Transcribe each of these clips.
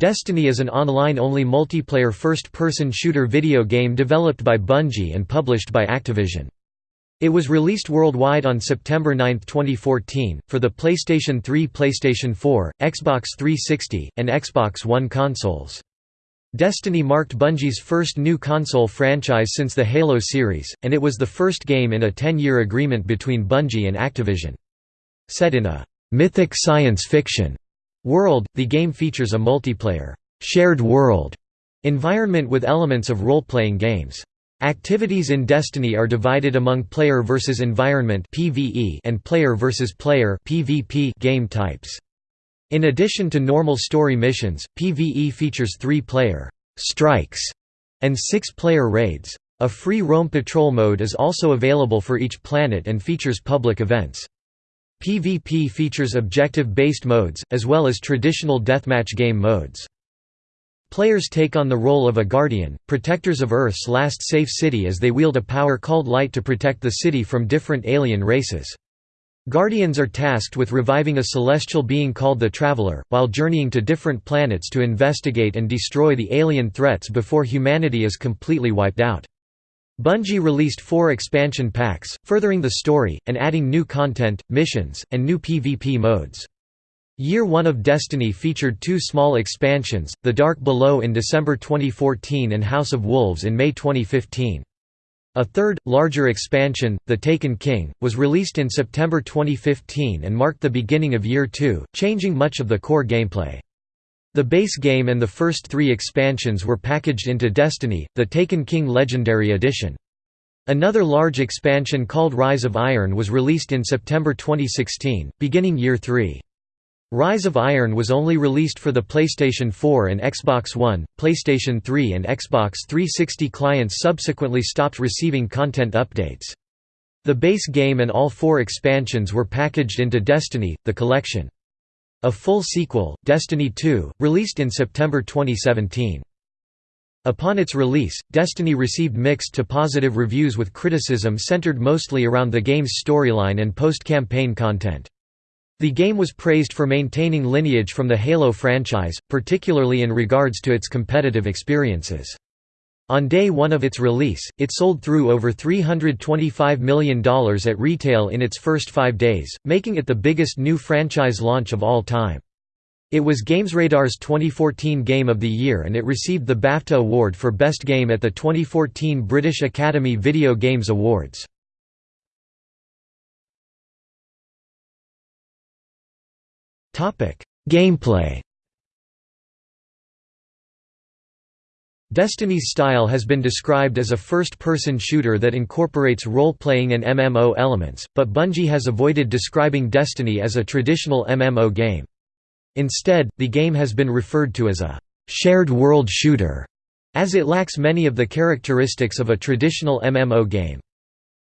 Destiny is an online-only multiplayer first-person shooter video game developed by Bungie and published by Activision. It was released worldwide on September 9, 2014, for the PlayStation 3 PlayStation 4, Xbox 360, and Xbox One consoles. Destiny marked Bungie's first new console franchise since the Halo series, and it was the first game in a 10-year agreement between Bungie and Activision. Set in a «mythic science fiction» world, the game features a multiplayer «shared world» environment with elements of role-playing games. Activities in Destiny are divided among player versus environment (PvE) and player versus player (PvP) game types. In addition to normal story missions, PvE features three-player strikes and six-player raids. A free roam patrol mode is also available for each planet and features public events. PvP features objective-based modes, as well as traditional deathmatch game modes. Players take on the role of a guardian, protectors of Earth's last safe city as they wield a power called light to protect the city from different alien races. Guardians are tasked with reviving a celestial being called the Traveler, while journeying to different planets to investigate and destroy the alien threats before humanity is completely wiped out. Bungie released four expansion packs, furthering the story, and adding new content, missions, and new PvP modes. Year 1 of Destiny featured two small expansions, The Dark Below in December 2014 and House of Wolves in May 2015. A third, larger expansion, The Taken King, was released in September 2015 and marked the beginning of Year 2, changing much of the core gameplay. The base game and the first three expansions were packaged into Destiny, The Taken King Legendary Edition. Another large expansion called Rise of Iron was released in September 2016, beginning Year 3. Rise of Iron was only released for the PlayStation 4 and Xbox One, PlayStation 3 and Xbox 360 clients subsequently stopped receiving content updates. The base game and all four expansions were packaged into Destiny, the collection. A full sequel, Destiny 2, released in September 2017. Upon its release, Destiny received mixed to positive reviews with criticism centered mostly around the game's storyline and post-campaign content. The game was praised for maintaining lineage from the Halo franchise, particularly in regards to its competitive experiences. On day one of its release, it sold through over $325 million at retail in its first five days, making it the biggest new franchise launch of all time. It was GamesRadar's 2014 Game of the Year and it received the BAFTA Award for Best Game at the 2014 British Academy Video Games Awards. Gameplay Destiny's style has been described as a first-person shooter that incorporates role-playing and MMO elements, but Bungie has avoided describing Destiny as a traditional MMO game. Instead, the game has been referred to as a «shared world shooter», as it lacks many of the characteristics of a traditional MMO game.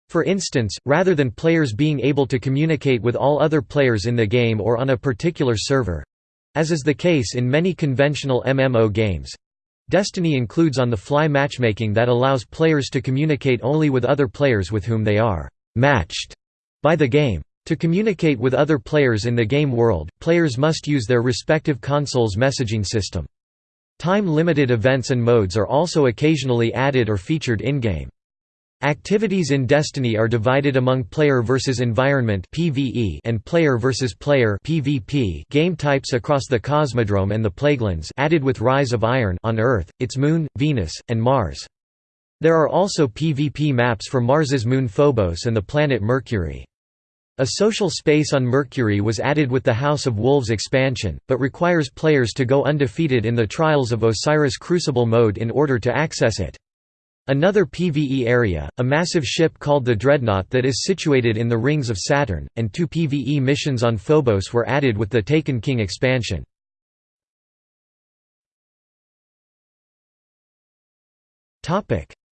For instance, rather than players being able to communicate with all other players in the game or on a particular server—as is the case in many conventional MMO games, Destiny includes on-the-fly matchmaking that allows players to communicate only with other players with whom they are «matched» by the game. To communicate with other players in the game world, players must use their respective console's messaging system. Time-limited events and modes are also occasionally added or featured in-game. Activities in Destiny are divided among player versus environment (PvE) and player versus player (PvP) game types across the Cosmodrome and the Plaguelands, added with Rise of Iron on Earth, its moon, Venus, and Mars. There are also PvP maps for Mars's moon Phobos and the planet Mercury. A social space on Mercury was added with the House of Wolves expansion, but requires players to go undefeated in the Trials of Osiris Crucible mode in order to access it. Another PvE area, a massive ship called the Dreadnought that is situated in the rings of Saturn, and two PvE missions on Phobos were added with the Taken King expansion.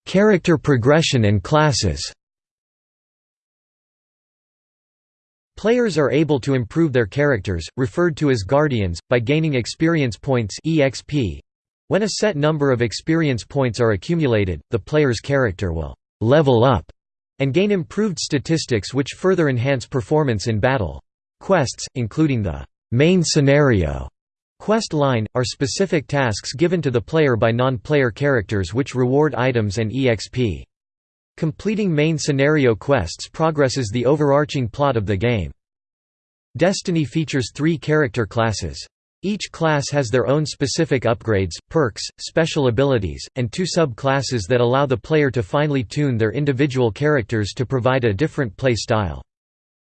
Character progression and classes Players are able to improve their characters, referred to as Guardians, by gaining experience points EXP, when a set number of experience points are accumulated, the player's character will «level up» and gain improved statistics which further enhance performance in battle. Quests, including the «main scenario» Quest line, are specific tasks given to the player by non-player characters which reward items and EXP. Completing main scenario quests progresses the overarching plot of the game. Destiny features three character classes. Each class has their own specific upgrades, perks, special abilities, and two sub-classes that allow the player to finely tune their individual characters to provide a different play style.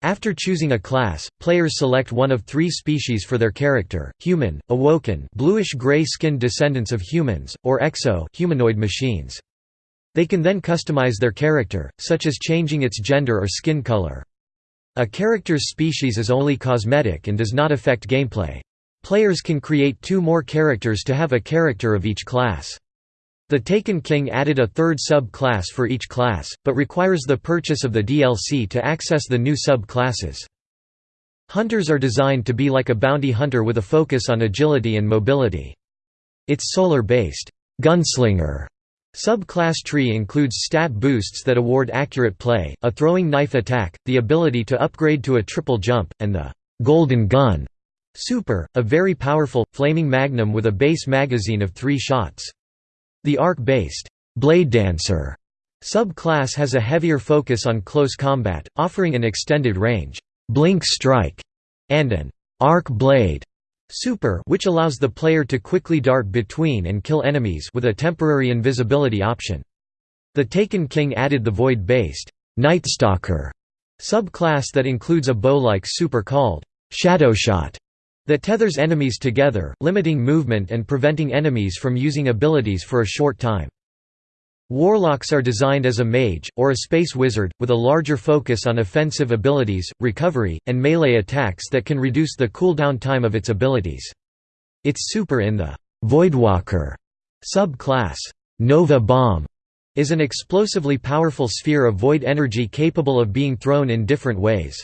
After choosing a class, players select one of three species for their character, human, awoken bluish-gray skinned descendants of humans, or exo humanoid machines. They can then customize their character, such as changing its gender or skin color. A character's species is only cosmetic and does not affect gameplay. Players can create two more characters to have a character of each class. The Taken King added a third sub-class for each class, but requires the purchase of the DLC to access the new sub-classes. Hunters are designed to be like a bounty hunter with a focus on agility and mobility. Its solar-based, gunslinger Sub-class tree includes stat boosts that award accurate play, a throwing knife attack, the ability to upgrade to a triple jump, and the «golden gun» super, a very powerful, flaming magnum with a base magazine of three shots. The arc-based «blade dancer» sub-class has a heavier focus on close combat, offering an extended range «blink strike» and an «arc blade» Super which allows the player to quickly dart between and kill enemies with a temporary invisibility option. The Taken King added the void-based, Nightstalker subclass that includes a bow-like super called Shadowshot that tethers enemies together, limiting movement and preventing enemies from using abilities for a short time. Warlocks are designed as a mage, or a space wizard, with a larger focus on offensive abilities, recovery, and melee attacks that can reduce the cooldown time of its abilities. Its super in the Voidwalker sub-class, Nova Bomb, is an explosively powerful sphere of void energy capable of being thrown in different ways.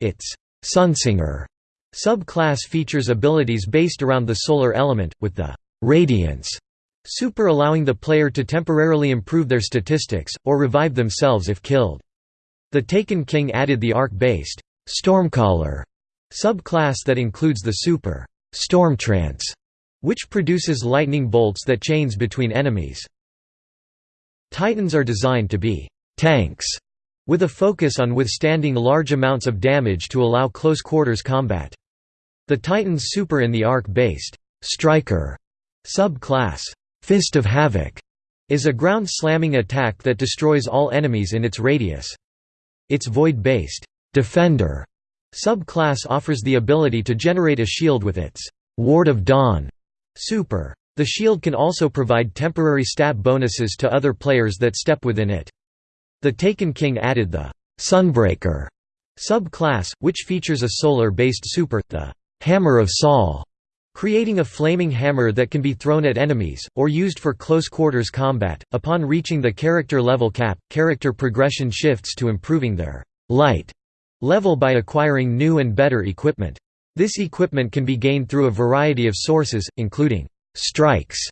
Its Sunsinger sub-class features abilities based around the solar element, with the Radiance Super allowing the player to temporarily improve their statistics, or revive themselves if killed. The Taken King added the arc-based, Stormcaller subclass that includes the super, Stormtrance, which produces lightning bolts that chains between enemies. Titans are designed to be tanks, with a focus on withstanding large amounts of damage to allow close quarters combat. The Titan's super in the arc-based, Striker subclass Fist of Havoc is a ground-slamming attack that destroys all enemies in its radius. Its void-based Defender subclass offers the ability to generate a shield with its Ward of Dawn super. The shield can also provide temporary stat bonuses to other players that step within it. The Taken King added the Sunbreaker subclass, which features a solar-based super, the Hammer of Sol, creating a flaming hammer that can be thrown at enemies, or used for close quarters combat. Upon reaching the character level cap, character progression shifts to improving their light level by acquiring new and better equipment. This equipment can be gained through a variety of sources, including strikes,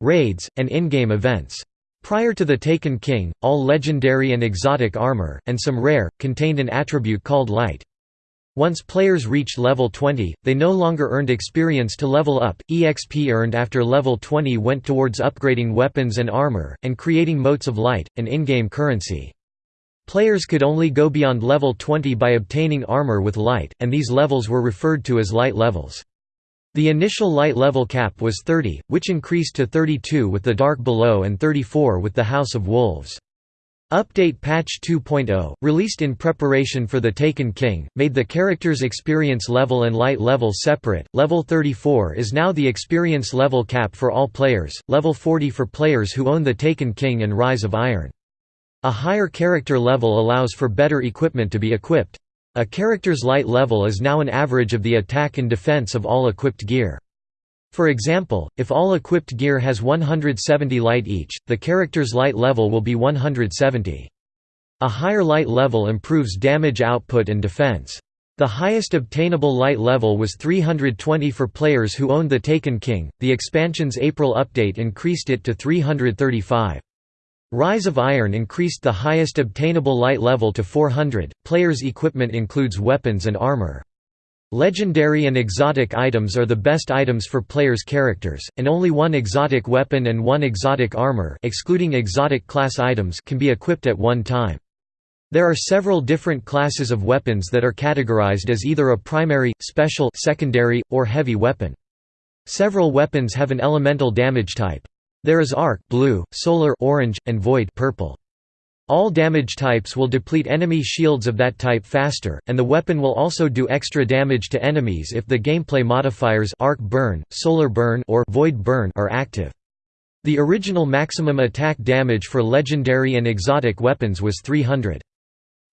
raids, and in-game events. Prior to the Taken King, all legendary and exotic armor, and some rare, contained an attribute called light. Once players reached level 20, they no longer earned experience to level up, EXP earned after level 20 went towards upgrading weapons and armor, and creating motes of light, an in-game currency. Players could only go beyond level 20 by obtaining armor with light, and these levels were referred to as light levels. The initial light level cap was 30, which increased to 32 with the Dark Below and 34 with the House of Wolves. Update Patch 2.0, released in preparation for The Taken King, made the character's experience level and light level separate. Level 34 is now the experience level cap for all players, level 40 for players who own The Taken King and Rise of Iron. A higher character level allows for better equipment to be equipped. A character's light level is now an average of the attack and defense of all equipped gear. For example, if all equipped gear has 170 light each, the character's light level will be 170. A higher light level improves damage output and defense. The highest obtainable light level was 320 for players who owned the Taken King, the expansion's April update increased it to 335. Rise of Iron increased the highest obtainable light level to 400. Players' equipment includes weapons and armor. Legendary and exotic items are the best items for players' characters, and only one exotic weapon and one exotic armor excluding exotic class items can be equipped at one time. There are several different classes of weapons that are categorized as either a primary, special secondary, or heavy weapon. Several weapons have an elemental damage type. There is arc blue, solar orange, and void purple. All damage types will deplete enemy shields of that type faster, and the weapon will also do extra damage to enemies if the gameplay modifiers arc burn, solar burn or void burn are active. The original maximum attack damage for legendary and exotic weapons was 300.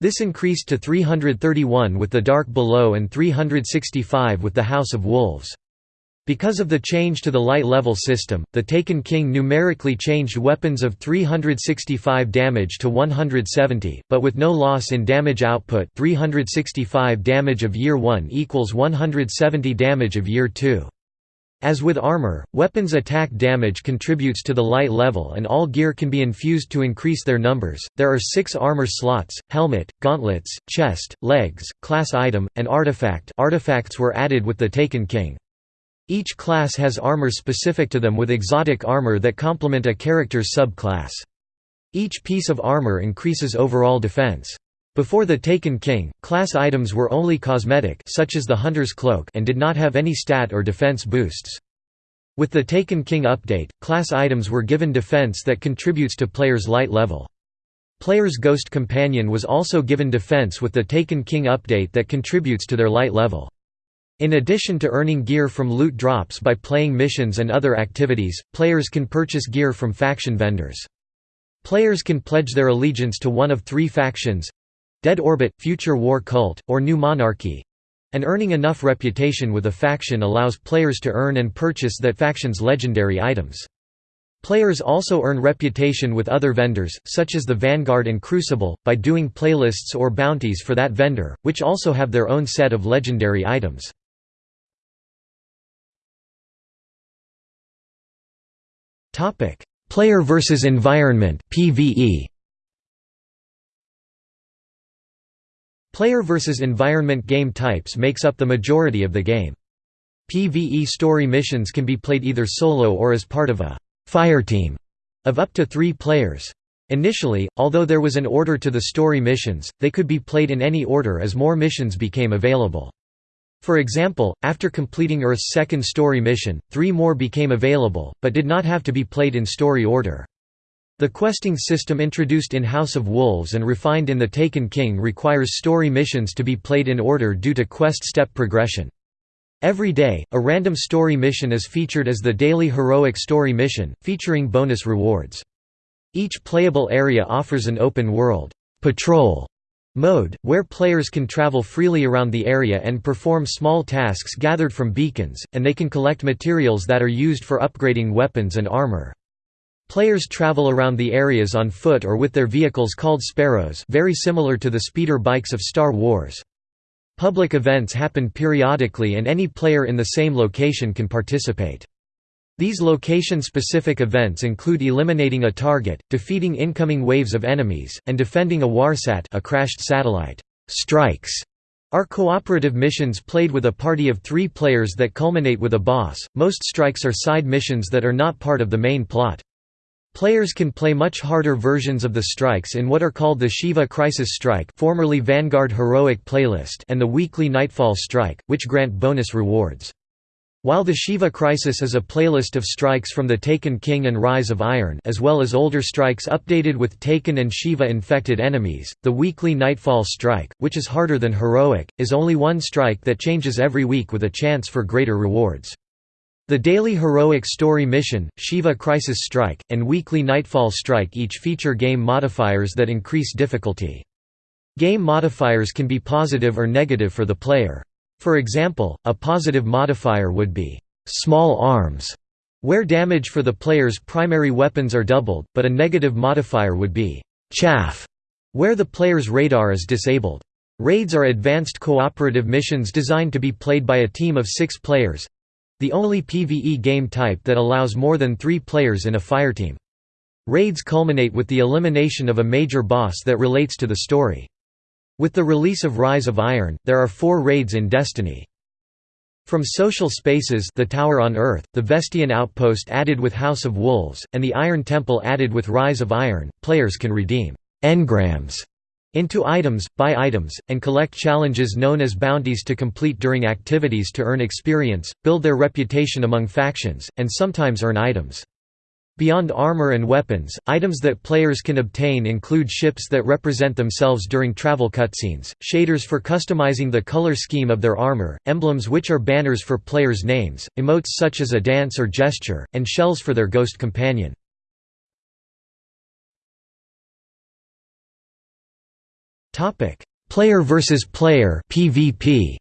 This increased to 331 with the Dark Below and 365 with the House of Wolves. Because of the change to the light level system, the Taken King numerically changed weapons of 365 damage to 170, but with no loss in damage output 365 damage of year 1 equals 170 damage of year 2. As with armor, weapons attack damage contributes to the light level and all gear can be infused to increase their numbers. There are 6 armor slots: helmet, gauntlets, chest, legs, class item, and artifact. Artifacts were added with the Taken King. Each class has armor specific to them with exotic armor that complement a character's subclass. Each piece of armor increases overall defense. Before the Taken King, class items were only cosmetic such as the Hunter's Cloak and did not have any stat or defense boosts. With the Taken King update, class items were given defense that contributes to players' light level. Players' Ghost Companion was also given defense with the Taken King update that contributes to their light level. In addition to earning gear from loot drops by playing missions and other activities, players can purchase gear from faction vendors. Players can pledge their allegiance to one of three factions—Dead Orbit, Future War Cult, or New Monarchy—and earning enough reputation with a faction allows players to earn and purchase that faction's legendary items. Players also earn reputation with other vendors, such as the Vanguard and Crucible, by doing playlists or bounties for that vendor, which also have their own set of legendary items. Topic: Player versus environment (PvE). Player versus environment game types makes up the majority of the game. PvE story missions can be played either solo or as part of a fireteam of up to 3 players. Initially, although there was an order to the story missions, they could be played in any order as more missions became available. For example, after completing Earth's second story mission, three more became available, but did not have to be played in story order. The questing system introduced in House of Wolves and refined in The Taken King requires story missions to be played in order due to quest step progression. Every day, a random story mission is featured as the daily heroic story mission, featuring bonus rewards. Each playable area offers an open world patrol mode, where players can travel freely around the area and perform small tasks gathered from beacons, and they can collect materials that are used for upgrading weapons and armor. Players travel around the areas on foot or with their vehicles called Sparrows very similar to the speeder bikes of Star Wars. Public events happen periodically and any player in the same location can participate. These location-specific events include eliminating a target, defeating incoming waves of enemies, and defending a warsat a crashed satellite. Strikes are cooperative missions played with a party of three players that culminate with a boss. Most strikes are side missions that are not part of the main plot. Players can play much harder versions of the strikes in what are called the Shiva Crisis Strike formerly Vanguard Heroic Playlist and the weekly Nightfall Strike, which grant bonus rewards. While the Shiva Crisis is a playlist of strikes from the Taken King and Rise of Iron as well as older strikes updated with Taken and Shiva-infected enemies, the weekly Nightfall Strike, which is harder than Heroic, is only one strike that changes every week with a chance for greater rewards. The daily Heroic Story Mission, Shiva Crisis Strike, and weekly Nightfall Strike each feature game modifiers that increase difficulty. Game modifiers can be positive or negative for the player. For example, a positive modifier would be small arms, where damage for the player's primary weapons are doubled, but a negative modifier would be chaff, where the player's radar is disabled. Raids are advanced cooperative missions designed to be played by a team of six players—the only PvE game type that allows more than three players in a fireteam. Raids culminate with the elimination of a major boss that relates to the story. With the release of Rise of Iron, there are four raids in Destiny. From social spaces the Tower on Earth, the Vestian Outpost added with House of Wolves, and the Iron Temple added with Rise of Iron, players can redeem engrams into items, buy items, and collect challenges known as bounties to complete during activities to earn experience, build their reputation among factions, and sometimes earn items. Beyond armor and weapons, items that players can obtain include ships that represent themselves during travel cutscenes, shaders for customizing the color scheme of their armor, emblems which are banners for players' names, emotes such as a dance or gesture, and shells for their ghost companion. Player versus player PvP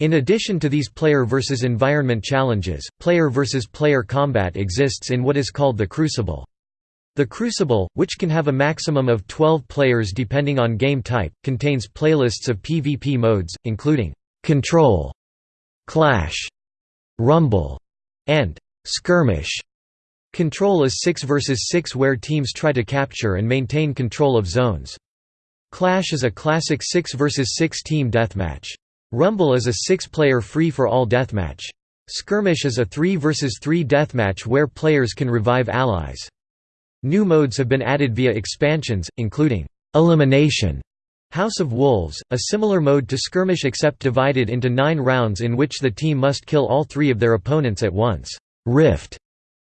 In addition to these player versus environment challenges, player versus player combat exists in what is called the Crucible. The Crucible, which can have a maximum of 12 players depending on game type, contains playlists of PvP modes, including Control, Clash, Rumble, and Skirmish. Control is 6 versus 6 where teams try to capture and maintain control of zones. Clash is a classic 6 versus 6 team deathmatch. Rumble is a six-player free-for-all deathmatch. Skirmish is a 3 vs 3 deathmatch where players can revive allies. New modes have been added via expansions, including Elimination, House of Wolves, a similar mode to Skirmish except divided into nine rounds in which the team must kill all three of their opponents at once. Rift,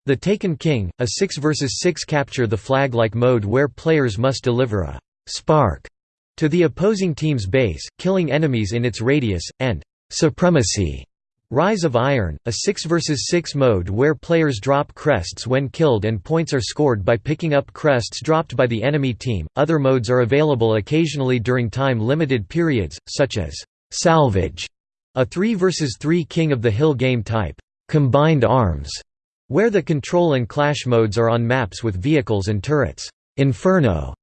The Taken King, a 6 vs 6 capture the flag-like mode where players must deliver a spark to the opposing team's base, killing enemies in its radius, and «supremacy» Rise of Iron, a 6 vs 6 mode where players drop crests when killed and points are scored by picking up crests dropped by the enemy team. Other modes are available occasionally during time limited periods, such as Salvage, a 3 vs 3 King of the Hill game type, Combined Arms, where the control and clash modes are on maps with vehicles and turrets. Inferno,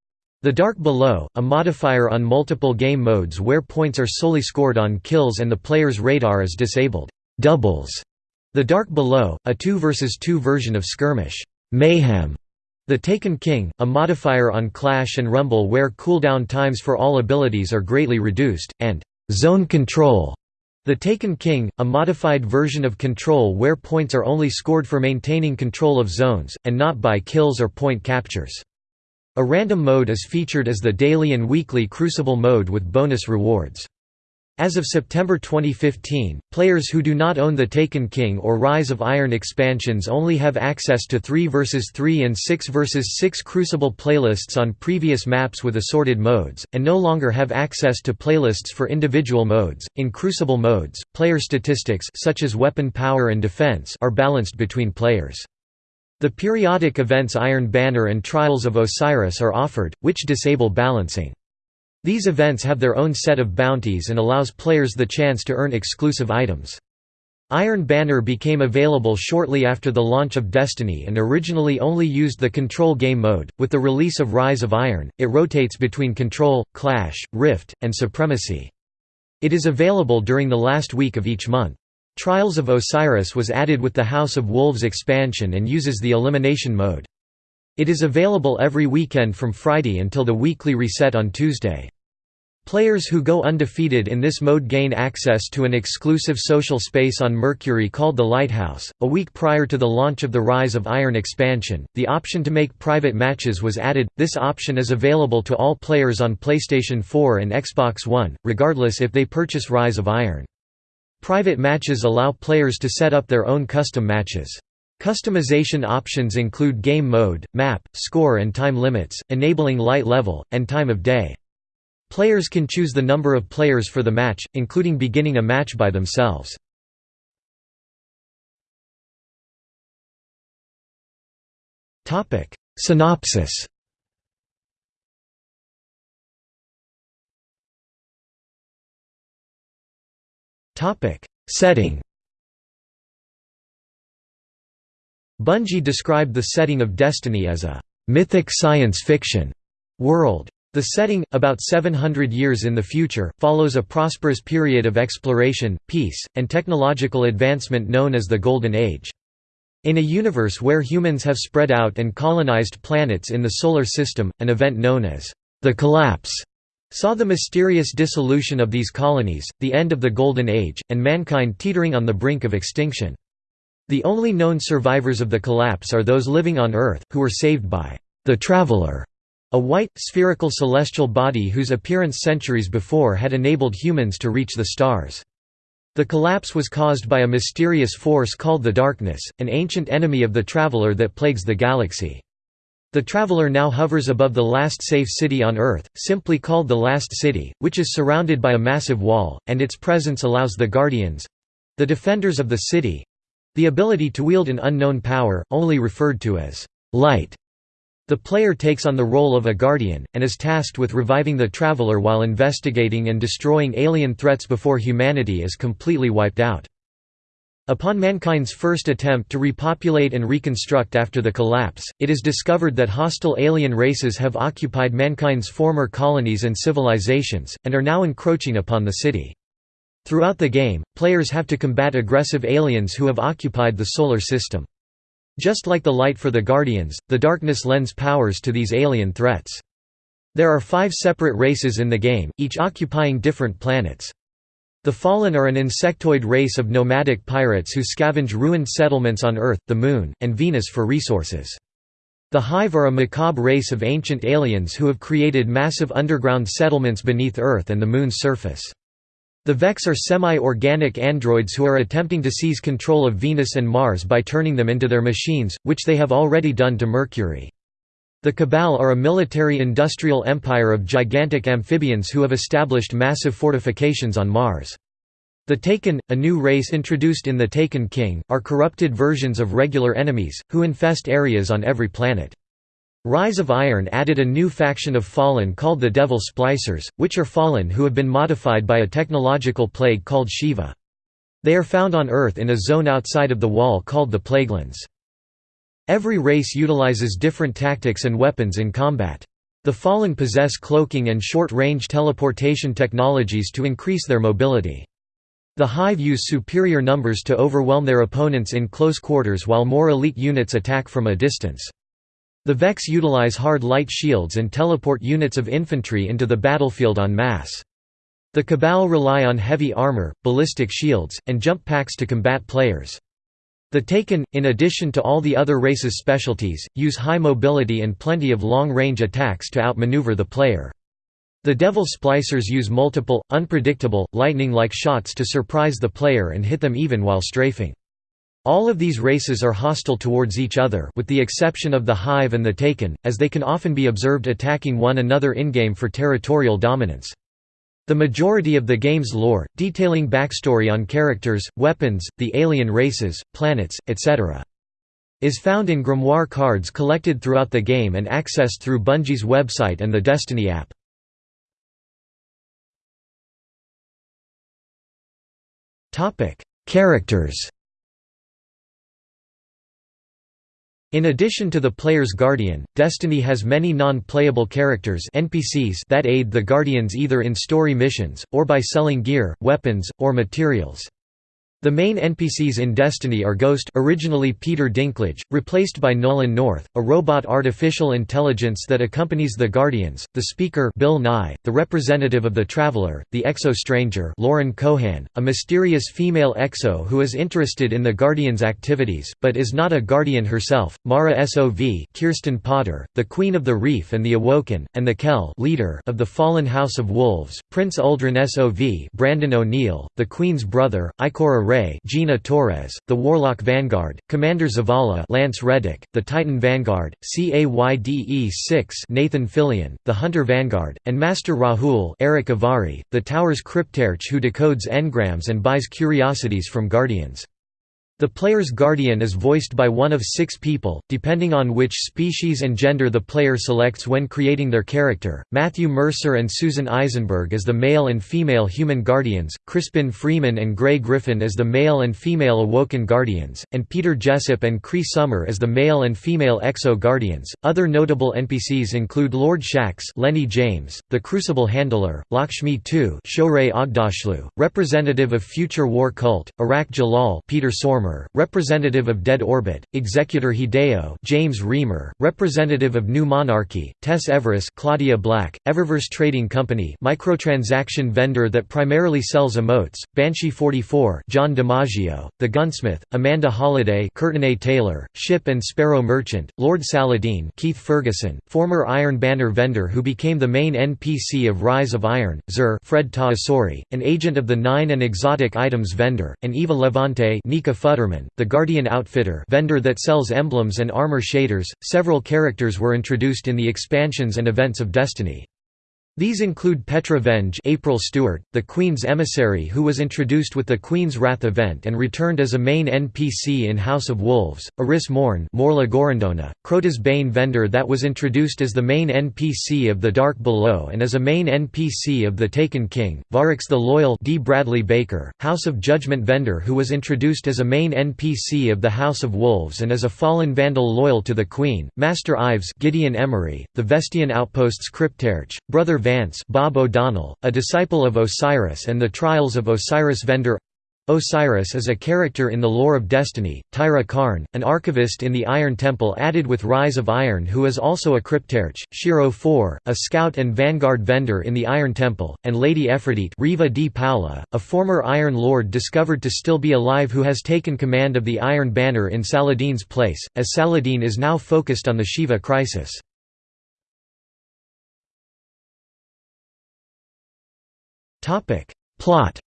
the Dark Below, a modifier on multiple game modes where points are solely scored on kills and the player's radar is disabled. Doubles. The Dark Below, a 2 vs 2 version of Skirmish. Mayhem. The Taken King, a modifier on Clash and Rumble where cooldown times for all abilities are greatly reduced, and Zone Control. The Taken King, a modified version of Control where points are only scored for maintaining control of zones, and not by kills or point captures. A random mode is featured as the daily and weekly Crucible mode with bonus rewards. As of September 2015, players who do not own the Taken King or Rise of Iron expansions only have access to 3 vs 3 and 6 vs 6 Crucible playlists on previous maps with assorted modes, and no longer have access to playlists for individual modes. In Crucible modes, player statistics such as weapon power and defense are balanced between players. The periodic events Iron Banner and Trials of Osiris are offered, which disable balancing. These events have their own set of bounties and allows players the chance to earn exclusive items. Iron Banner became available shortly after the launch of Destiny and originally only used the Control game mode. With the release of Rise of Iron, it rotates between Control, Clash, Rift, and Supremacy. It is available during the last week of each month. Trials of Osiris was added with the House of Wolves expansion and uses the elimination mode. It is available every weekend from Friday until the weekly reset on Tuesday. Players who go undefeated in this mode gain access to an exclusive social space on Mercury called the Lighthouse. A week prior to the launch of the Rise of Iron expansion, the option to make private matches was added. This option is available to all players on PlayStation 4 and Xbox One, regardless if they purchase Rise of Iron. Private matches allow players to set up their own custom matches. Customization options include game mode, map, score and time limits, enabling light level, and time of day. Players can choose the number of players for the match, including beginning a match by themselves. Synopsis Topic: Setting. Bungie described the setting of Destiny as a mythic science fiction world. The setting, about 700 years in the future, follows a prosperous period of exploration, peace, and technological advancement known as the Golden Age. In a universe where humans have spread out and colonized planets in the Solar System, an event known as the Collapse saw the mysterious dissolution of these colonies, the end of the Golden Age, and mankind teetering on the brink of extinction. The only known survivors of the collapse are those living on Earth, who were saved by the Traveler, a white, spherical celestial body whose appearance centuries before had enabled humans to reach the stars. The collapse was caused by a mysterious force called the Darkness, an ancient enemy of the Traveler that plagues the galaxy. The Traveler now hovers above the last safe city on Earth, simply called the Last City, which is surrounded by a massive wall, and its presence allows the Guardians—the defenders of the city—the ability to wield an unknown power, only referred to as light. The player takes on the role of a Guardian, and is tasked with reviving the Traveler while investigating and destroying alien threats before humanity is completely wiped out. Upon mankind's first attempt to repopulate and reconstruct after the collapse, it is discovered that hostile alien races have occupied mankind's former colonies and civilizations, and are now encroaching upon the city. Throughout the game, players have to combat aggressive aliens who have occupied the solar system. Just like the light for the Guardians, the darkness lends powers to these alien threats. There are five separate races in the game, each occupying different planets. The Fallen are an insectoid race of nomadic pirates who scavenge ruined settlements on Earth, the Moon, and Venus for resources. The Hive are a macabre race of ancient aliens who have created massive underground settlements beneath Earth and the Moon's surface. The Vex are semi-organic androids who are attempting to seize control of Venus and Mars by turning them into their machines, which they have already done to Mercury. The Cabal are a military-industrial empire of gigantic amphibians who have established massive fortifications on Mars. The Taken, a new race introduced in The Taken King, are corrupted versions of regular enemies, who infest areas on every planet. Rise of Iron added a new faction of Fallen called the Devil Splicers, which are Fallen who have been modified by a technological plague called Shiva. They are found on Earth in a zone outside of the Wall called the Plaguelands. Every race utilizes different tactics and weapons in combat. The Fallen possess cloaking and short-range teleportation technologies to increase their mobility. The Hive use superior numbers to overwhelm their opponents in close quarters while more elite units attack from a distance. The Vex utilize hard light shields and teleport units of infantry into the battlefield en masse. The Cabal rely on heavy armor, ballistic shields, and jump packs to combat players. The Taken, in addition to all the other races' specialties, use high mobility and plenty of long-range attacks to outmaneuver the player. The Devil Splicers use multiple, unpredictable, lightning-like shots to surprise the player and hit them even while strafing. All of these races are hostile towards each other with the exception of the Hive and the Taken, as they can often be observed attacking one another in-game for territorial dominance. The majority of the game's lore, detailing backstory on characters, weapons, the alien races, planets, etc. is found in grimoire cards collected throughout the game and accessed through Bungie's website and the Destiny app. Characters In addition to the player's Guardian, Destiny has many non-playable characters NPCs that aid the Guardians either in story missions, or by selling gear, weapons, or materials. The main NPCs in Destiny are Ghost originally Peter Dinklage, replaced by Nolan North, a robot artificial intelligence that accompanies the Guardians, the Speaker Bill Nye, the representative of the Traveler, the Exo Stranger Lauren Cohan, a mysterious female Exo who is interested in the Guardians' activities, but is not a Guardian herself, Mara Sov Kirsten Potter, the Queen of the Reef and the Awoken, and the Kell leader of the Fallen House of Wolves, Prince Uldren Sov Brandon O'Neill, the Queen's brother, Ikora Gina Torres, the Warlock Vanguard, Commander Zavala Lance Reddick, the Titan Vanguard, CAYDE-6 Nathan Fillion, the Hunter Vanguard, and Master Rahool Eric Avari, the Tower's cryptarch who decodes engrams and buys curiosities from Guardians. The player's guardian is voiced by one of six people, depending on which species and gender the player selects when creating their character. Matthew Mercer and Susan Eisenberg as the male and female human guardians, Crispin Freeman and Gray Griffin as the male and female awoken guardians, and Peter Jessop and Cree Summer as the male and female exo guardians. Other notable NPCs include Lord Shaxx, Lenny James, the Crucible Handler, Lakshmi II, Shohreh Aghdashloo, representative of Future War Cult, Arach Jalaal, Peter Stormare Representative of Dead Orbit, Executor Hideo James Remar, representative of New Monarchy, Tess Everis Claudia Black, Eververse Trading Company microtransaction vendor that primarily sells emotes, Banshee 44 John DiMaggio, The Gunsmith, Amanda Holliday Courtenay Taylor, Ship and Sparrow Merchant, Lord Saladin Keith Ferguson, former Iron Banner vendor who became the main NPC of Rise of Iron, Xur Fred Tatasciore, an agent of the Nine and Exotic Items vendor, and Eva Levante Nika Futterman, the Guardian Outfitter vendor that sells emblems and armor shaders. Several characters were introduced in the expansions and events of Destiny. These include Petra Venj April Stewart, the Queen's emissary who was introduced with the Queen's Wrath event and returned as a main NPC in House of Wolves, Eris Morn Morla Gorrondona, Crota's Bane vendor that was introduced as the main NPC of The Dark Below and as a main NPC of The Taken King, Variks the Loyal D. Bradley Baker, House of Judgment vendor who was introduced as a main NPC of the House of Wolves and as a fallen vandal loyal to the Queen, Master Ives Gideon Emery, the Vestian Outposts Cryptarch, Brother Vance Bob O'Donnell, a disciple of Osiris and the Trials of Osiris vendor Osiris is a character in the lore of Destiny, Tyra Karn, an archivist in the Iron Temple added with Rise of Iron who is also a cryptarch, Shiro 4, a scout and vanguard vendor in the Iron Temple, and Lady Efrideet Riva di Paola, a former Iron Lord discovered to still be alive who has taken command of the Iron Banner in Saladin's place, as Saladin is now focused on the Shiva crisis. Topic. Plot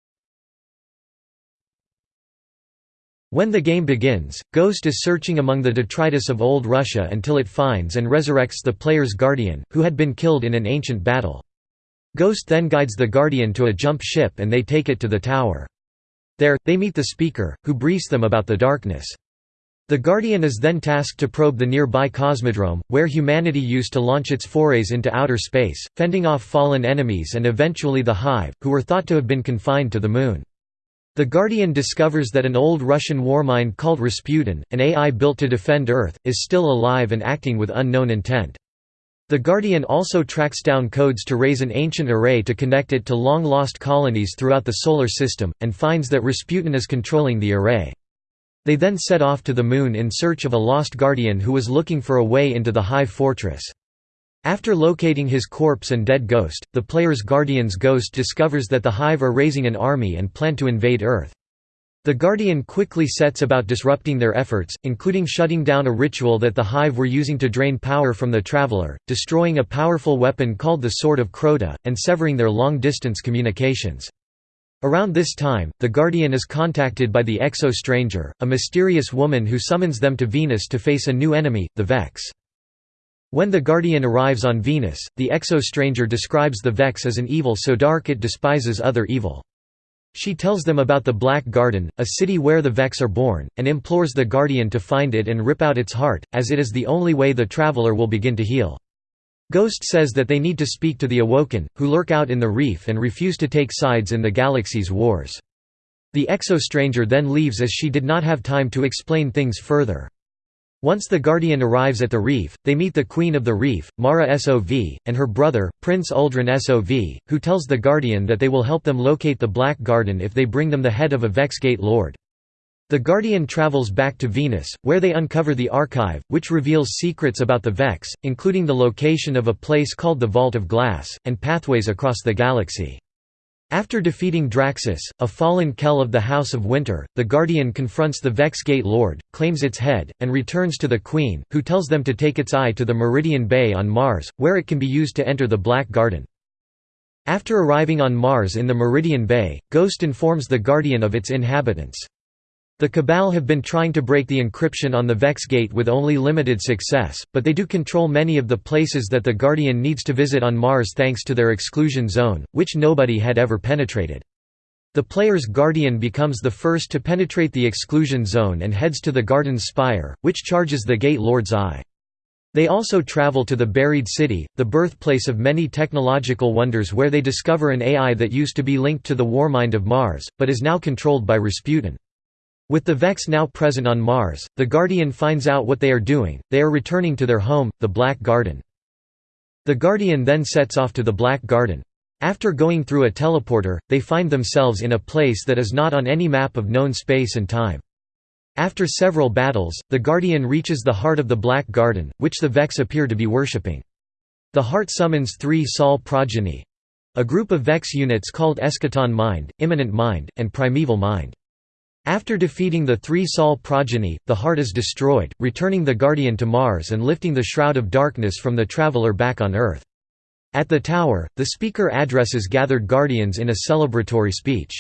When the game begins, Ghost is searching among the detritus of Old Russia until it finds and resurrects the player's guardian, who had been killed in an ancient battle. Ghost then guides the guardian to a jump ship and they take it to the tower. There, they meet the Speaker, who briefs them about the darkness. The Guardian is then tasked to probe the nearby Cosmodrome, where humanity used to launch its forays into outer space, fending off fallen enemies and eventually the Hive, who were thought to have been confined to the Moon. The Guardian discovers that an old Russian warmind called Rasputin, an AI built to defend Earth, is still alive and acting with unknown intent. The Guardian also tracks down codes to raise an ancient array to connect it to long-lost colonies throughout the Solar System, and finds that Rasputin is controlling the array. They then set off to the Moon in search of a lost guardian who was looking for a way into the Hive Fortress. After locating his corpse and dead ghost, the player's guardian's ghost discovers that the Hive are raising an army and plan to invade Earth. The Guardian quickly sets about disrupting their efforts, including shutting down a ritual that the Hive were using to drain power from the Traveler, destroying a powerful weapon called the Sword of Crota, and severing their long-distance communications. Around this time, the Guardian is contacted by the Exo-Stranger, a mysterious woman who summons them to Venus to face a new enemy, the Vex. When the Guardian arrives on Venus, the Exo-Stranger describes the Vex as an evil so dark it despises other evil. She tells them about the Black Garden, a city where the Vex are born, and implores the Guardian to find it and rip out its heart, as it is the only way the Traveler will begin to heal. Ghost says that they need to speak to the Awoken, who lurk out in the reef and refuse to take sides in the galaxy's wars. The Exo-Stranger then leaves as she did not have time to explain things further. Once the Guardian arrives at the reef, they meet the Queen of the Reef, Mara Sov, and her brother, Prince Uldren Sov, who tells the Guardian that they will help them locate the Black Garden if they bring them the head of a Vexgate Lord. The Guardian travels back to Venus, where they uncover the Archive, which reveals secrets about the Vex, including the location of a place called the Vault of Glass, and pathways across the galaxy. After defeating Draksis, a fallen Kell of the House of Winter, the Guardian confronts the Vex Gate Lord, claims its head, and returns to the Queen, who tells them to take its eye to the Meridian Bay on Mars, where it can be used to enter the Black Garden. After arriving on Mars in the Meridian Bay, Ghost informs the Guardian of its inhabitants. The Cabal have been trying to break the encryption on the Vex Gate with only limited success, but they do control many of the places that the Guardian needs to visit on Mars thanks to their exclusion zone, which nobody had ever penetrated. The player's Guardian becomes the first to penetrate the exclusion zone and heads to the Garden's Spire, which charges the Gate Lord's eye. They also travel to the Buried City, the birthplace of many technological wonders where they discover an AI that used to be linked to the Warmind of Mars, but is now controlled by Rasputin. With the Vex now present on Mars, the Guardian finds out what they are doing, they are returning to their home, the Black Garden. The Guardian then sets off to the Black Garden. After going through a teleporter, they find themselves in a place that is not on any map of known space and time. After several battles, the Guardian reaches the heart of the Black Garden, which the Vex appear to be worshipping. The heart summons three Sol progeny—a group of Vex units called Eschaton Mind, Immanent Mind, and Primeval Mind. After defeating the three Sol progeny, the heart is destroyed, returning the Guardian to Mars and lifting the Shroud of Darkness from the Traveler back on Earth. At the tower, the speaker addresses gathered Guardians in a celebratory speech.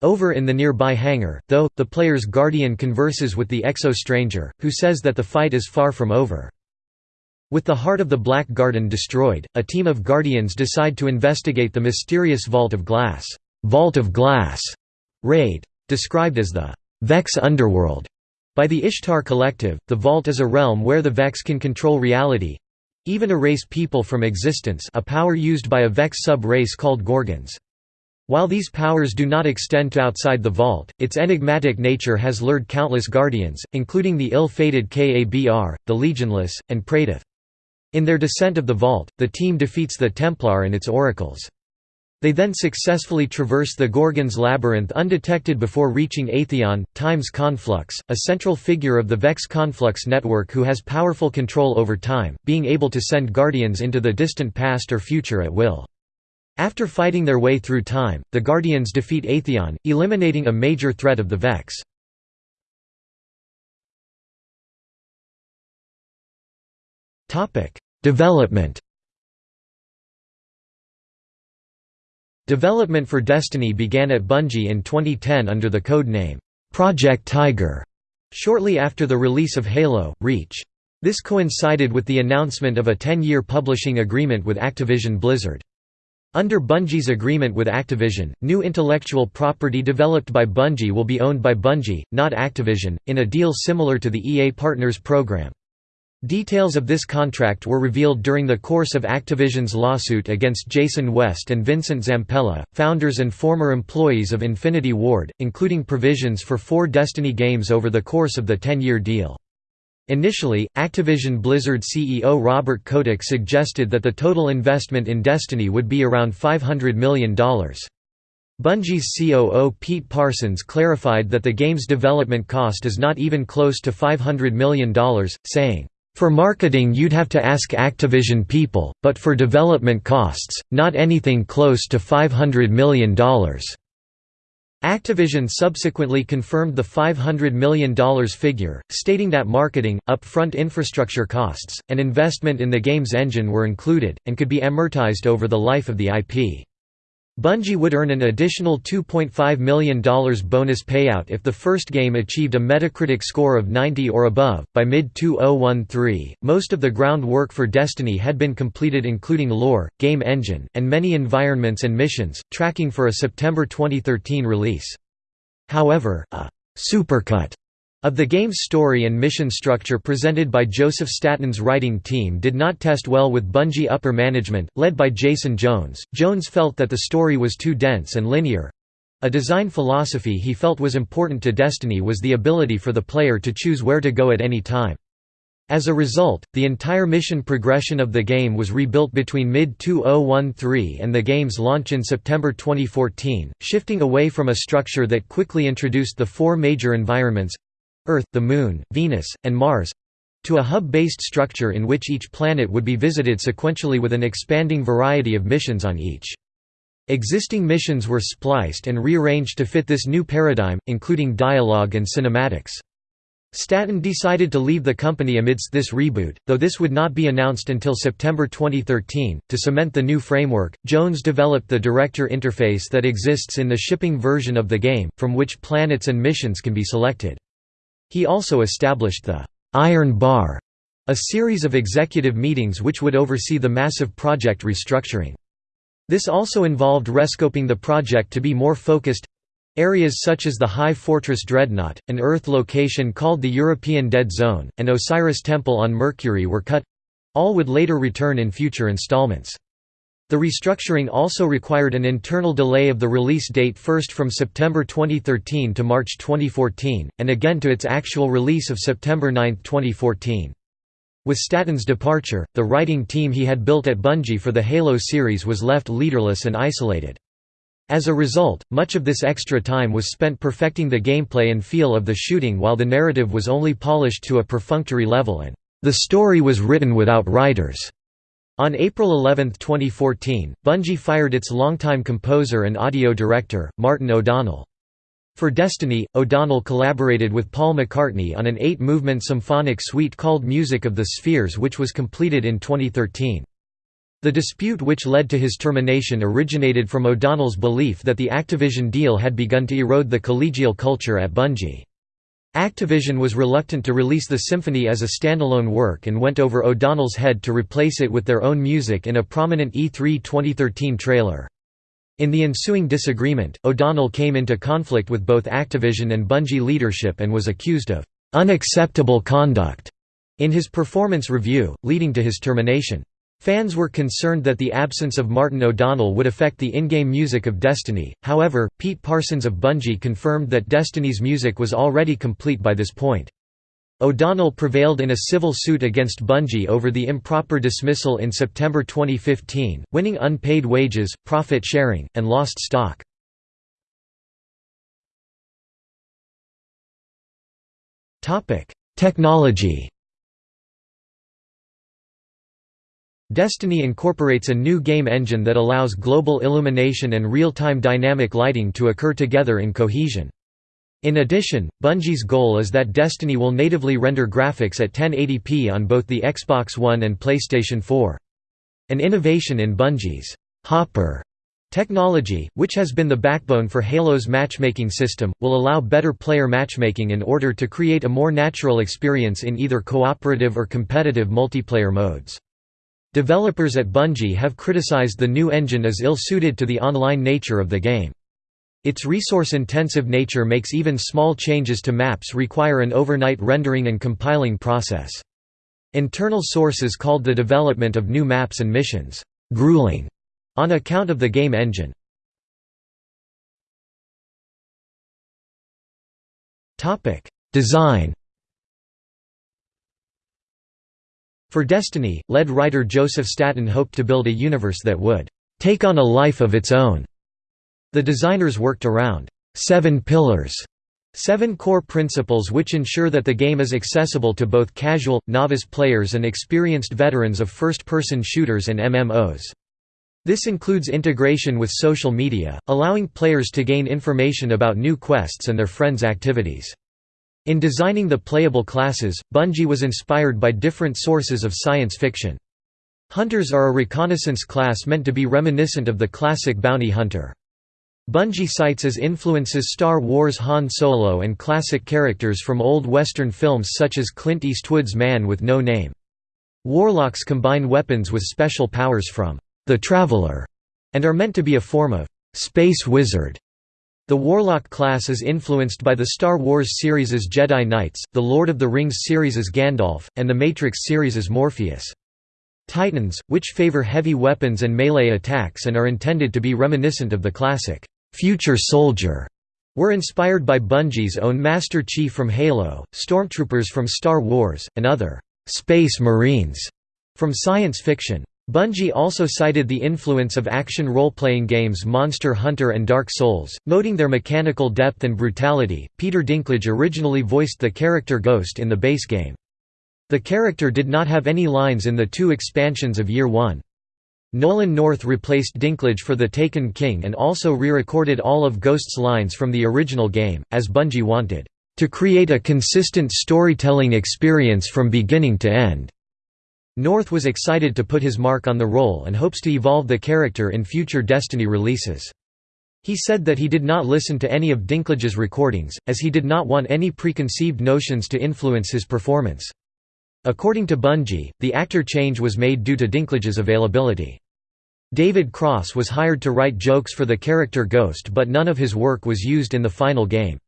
Over in the nearby hangar, though, the player's guardian converses with the Exo-Stranger, who says that the fight is far from over. With the heart of the Black Garden destroyed, a team of Guardians decide to investigate the mysterious Vault of Glass, Vault of Glass raid. Described as the Vex Underworld by the Ishtar Collective, the Vault is a realm where the Vex can control reality—even erase people from existence a power used by a Vex sub-race called Gorgons. While these powers do not extend to outside the vault, its enigmatic nature has lured countless guardians, including the ill-fated Kabr, the Legionless, and Praedyth. In their descent of the vault, the team defeats the Templar and its oracles. They then successfully traverse the Gorgon's labyrinth undetected before reaching Atheon, Time's Conflux, a central figure of the Vex Conflux network who has powerful control over time, being able to send guardians into the distant past or future at will. After fighting their way through time, the Guardians defeat Atheon, eliminating a major threat of the Vex. Development Development for Destiny began at Bungie in 2010 under the code name, Project Tiger, shortly after the release of Halo, Reach. This coincided with the announcement of a 10-year publishing agreement with Activision Blizzard. Under Bungie's agreement with Activision, new intellectual property developed by Bungie will be owned by Bungie, not Activision, in a deal similar to the EA Partners program. Details of this contract were revealed during the course of Activision's lawsuit against Jason West and Vincent Zampella, founders and former employees of Infinity Ward, including provisions for four Destiny games over the course of the 10-year deal. Initially, Activision Blizzard CEO Robert Kotick suggested that the total investment in Destiny would be around $500 million. Bungie's COO Pete Parsons clarified that the game's development cost is not even close to $500 million, saying, "...for marketing you'd have to ask Activision people, but for development costs, not anything close to $500 million." Activision subsequently confirmed the $500 million figure, stating that marketing, upfront infrastructure costs, and investment in the game's engine were included, and could be amortized over the life of the IP. Bungie would earn an additional $2.5 million bonus payout if the first game achieved a Metacritic score of 90 or above. By mid 2013, most of the groundwork for Destiny had been completed, including lore, game engine, and many environments and missions, tracking for a September 2013 release. However, a supercut of the game's story and mission structure presented by Joseph Staten's writing team did not test well with Bungie upper management, led by Jason Jones. Jones felt that the story was too dense and linear. A design philosophy he felt was important to Destiny was the ability for the player to choose where to go at any time. As a result, the entire mission progression of the game was rebuilt between mid-2013 and the game's launch in September 2014, shifting away from a structure that quickly introduced the four major environments Earth, the Moon, Venus, and Mars—to a hub-based structure in which each planet would be visited sequentially with an expanding variety of missions on each. Existing missions were spliced and rearranged to fit this new paradigm, including dialogue and cinematics. Staten decided to leave the company amidst this reboot, though this would not be announced until September 2013. To cement the new framework, Jones developed the director interface that exists in the shipping version of the game, from which planets and missions can be selected. He also established the «Iron Bar», a series of executive meetings which would oversee the massive project restructuring. This also involved rescoping the project to be more focused Areas such as the Hive Fortress Dreadnaught, an Earth location called the European Dead Zone, and Osiris Temple on Mercury were cut—all would later return in future installments. The restructuring also required an internal delay of the release date first from September 2013 to March 2014, and again to its actual release of September 9, 2014. With Staten's departure, the writing team he had built at Bungie for the Halo series was left leaderless and isolated. As a result, much of this extra time was spent perfecting the gameplay and feel of the shooting while the narrative was only polished to a perfunctory level and the story was written without writers. On April 11, 2014, Bungie fired its longtime composer and audio director, Martin O'Donnell. For Destiny, O'Donnell collaborated with Paul McCartney on an eight-movement symphonic suite called Music of the Spheres which was completed in 2013. The dispute which led to his termination originated from O'Donnell's belief that the Activision deal had begun to erode the collegial culture at Bungie. Activision was reluctant to release the symphony as a standalone work and went over O'Donnell's head to replace it with their own music in a prominent E3 2013 trailer. In the ensuing disagreement, O'Donnell came into conflict with both Activision and Bungie leadership and was accused of unacceptable conduct in his performance review, leading to his termination. Fans were concerned that the absence of Martin O'Donnell would affect the in-game music of Destiny, however, Pete Parsons of Bungie confirmed that Destiny's music was already complete by this point. O'Donnell prevailed in a civil suit against Bungie over the improper dismissal in September 2015, winning unpaid wages, profit sharing, and lost stock. Technology Destiny incorporates a new game engine that allows global illumination and real-time dynamic lighting to occur together in cohesion. In addition, Bungie's goal is that Destiny will natively render graphics at 1080p on both the Xbox One and PlayStation 4. An innovation in Bungie's Hopper technology, which has been the backbone for Halo's matchmaking system, will allow better player matchmaking in order to create a more natural experience in either cooperative or competitive multiplayer modes. Developers at Bungie have criticized the new engine as ill-suited to the online nature of the game. Its resource-intensive nature makes even small changes to maps require an overnight rendering and compiling process. Internal sources called the development of new maps and missions, "...grueling", on account of the game engine. Design For Destiny, lead writer Joseph Staten hoped to build a universe that would take on a life of its own. The designers worked around seven pillars, seven core principles which ensure that the game is accessible to both casual, novice players and experienced veterans of first-person shooters and MMOs. This includes integration with social media, allowing players to gain information about new quests and their friends' activities. In designing the playable classes, Bungie was inspired by different sources of science fiction. Hunters are a reconnaissance class meant to be reminiscent of the classic bounty hunter. Bungie cites as influences Star Wars Han Solo and classic characters from old Western films such as Clint Eastwood's Man with No Name. Warlocks combine weapons with special powers from The Traveler and are meant to be a form of space wizard. The Warlock class is influenced by the Star Wars series' Jedi Knights, the Lord of the Rings series' Gandalf, and the Matrix series' Morpheus. Titans, which favor heavy weapons and melee attacks and are intended to be reminiscent of the classic, "'Future Soldier' were inspired by Bungie's own Master Chief from Halo, Stormtroopers from Star Wars, and other "'Space Marines' from science fiction. Bungie also cited the influence of action role-playing games Monster Hunter and Dark Souls, noting their mechanical depth and brutality. Peter Dinklage originally voiced the character Ghost in the base game. The character did not have any lines in the two expansions of Year One. Nolan North replaced Dinklage for the Taken King and also re-recorded all of Ghost's lines from the original game, as Bungie wanted, "...to create a consistent storytelling experience from beginning to end." North was excited to put his mark on the role and hopes to evolve the character in future Destiny releases. He said that he did not listen to any of Dinklage's recordings, as he did not want any preconceived notions to influence his performance. According to Bungie, the actor change was made due to Dinklage's availability. David Cross was hired to write jokes for the character Ghost but none of his work was used in the final game.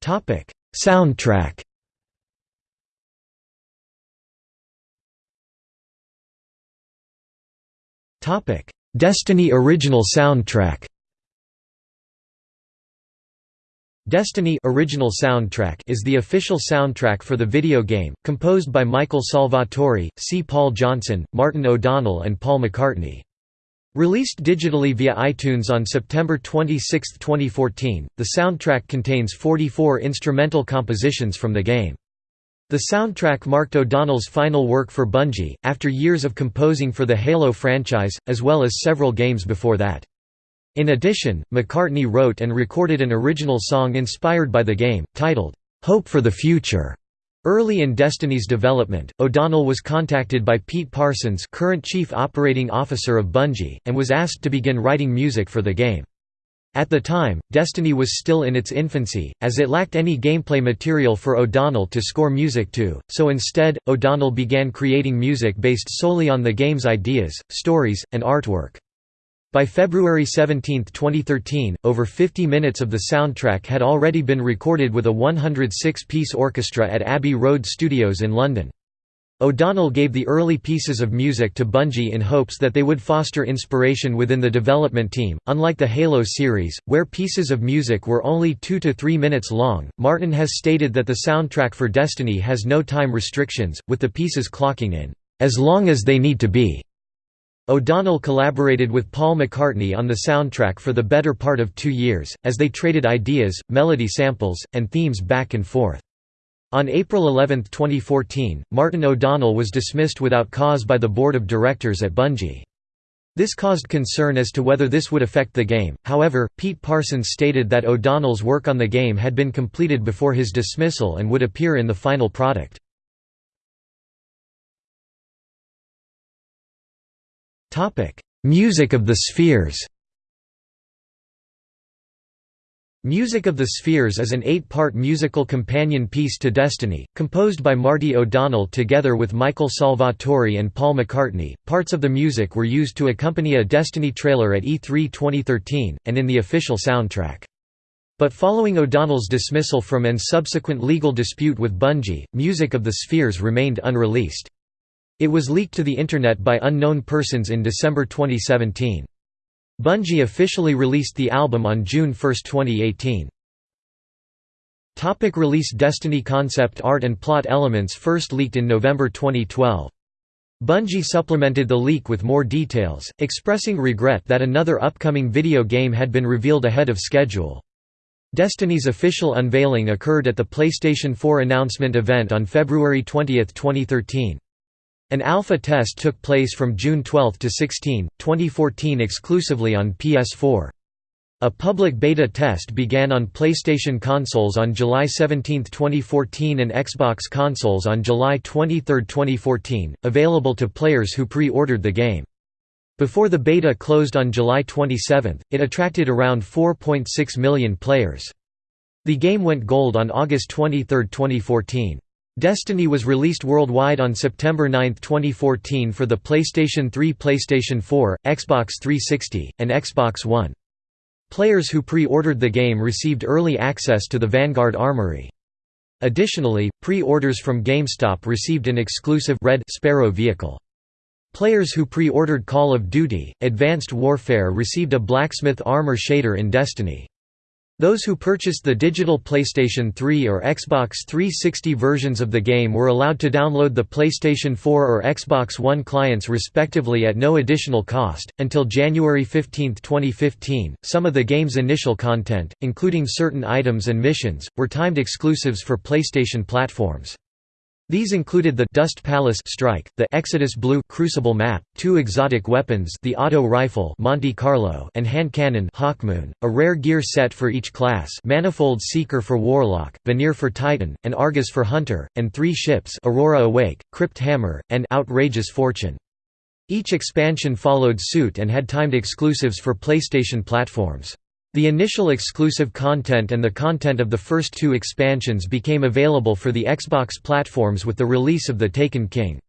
Topic: Soundtrack Destiny original soundtrack. Destiny original soundtrack is the official soundtrack for the video game, composed by Michael Salvatori, C. Paul Johnson, Martin O'Donnell and Paul McCartney. Released digitally via iTunes on September 26, 2014, the soundtrack contains 44 instrumental compositions from the game. The soundtrack marked O'Donnell's final work for Bungie, after years of composing for the Halo franchise, as well as several games before that. In addition, McCartney wrote and recorded an original song inspired by the game, titled, "'Hope for the Future". Early in Destiny's development, O'Donnell was contacted by Pete Parsons current Chief Operating Officer of Bungie, and was asked to begin writing music for the game. At the time, Destiny was still in its infancy, as it lacked any gameplay material for O'Donnell to score music to, so instead, O'Donnell began creating music based solely on the game's ideas, stories, and artwork. By February 17, 2013, over 50 minutes of the soundtrack had already been recorded with a 106-piece orchestra at Abbey Road Studios in London. O'Donnell gave the early pieces of music to Bungie in hopes that they would foster inspiration within the development team. Unlike the Halo series, where pieces of music were only 2 to 3 minutes long, Martin has stated that the soundtrack for Destiny has no time restrictions, with the pieces clocking in as long as they need to be. O'Donnell collaborated with Paul McCartney on the soundtrack for the better part of two years, as they traded ideas, melody samples, and themes back and forth. On April 11, 2014, Martin O'Donnell was dismissed without cause by the board of directors at Bungie. This caused concern as to whether this would affect the game, however, Pete Parsons stated that O'Donnell's work on the game had been completed before his dismissal and would appear in the final product. Music of the Spheres Music of the Spheres is an eight-part musical companion piece to Destiny, composed by Marty O'Donnell together with Michael Salvatori and Paul McCartney. Parts of the music were used to accompany a Destiny trailer at E3 2013, and in the official soundtrack. But following O'Donnell's dismissal from and subsequent legal dispute with Bungie, Music of the Spheres remained unreleased. It was leaked to the Internet by unknown persons in December 2017. Bungie officially released the album on June 1, 2018. Topic release Destiny concept art and plot elements first leaked in November 2012. Bungie supplemented the leak with more details, expressing regret that another upcoming video game had been revealed ahead of schedule. Destiny's official unveiling occurred at the PlayStation 4 announcement event on February 20, 2013. An alpha test took place from June 12 to 16, 2014 exclusively on PS4. A public beta test began on PlayStation consoles on July 17, 2014 and Xbox consoles on July 23, 2014, available to players who pre-ordered the game. Before the beta closed on July 27, it attracted around 4.6 million players. The game went gold on August 23, 2014. Destiny was released worldwide on September 9, 2014 for the PlayStation 3 PlayStation 4, Xbox 360, and Xbox One. Players who pre-ordered the game received early access to the Vanguard Armory. Additionally, pre-orders from GameStop received an exclusive Red Sparrow vehicle. Players who pre-ordered Call of Duty, Advanced Warfare received a blacksmith armor shader in Destiny. Those who purchased the digital PlayStation 3 or Xbox 360 versions of the game were allowed to download the PlayStation 4 or Xbox One clients respectively at no additional cost. Until January 15, 2015, some of the game's initial content, including certain items and missions, were timed exclusives for PlayStation platforms. These included the Dust Palace strike, the Exodus Blue Crucible map, two exotic weapons, the auto rifle Monte Carlo and hand cannon Hawkmoon, a rare gear set for each class, Manifold Seeker for Warlock, Vanir for Titan, and Argus for Hunter, and three ships, Aurora Awake, Crypt Hammer, and Outrageous Fortune. Each expansion followed suit and had timed exclusives for PlayStation platforms. The initial exclusive content and the content of the first two expansions became available for the Xbox platforms with the release of The Taken King.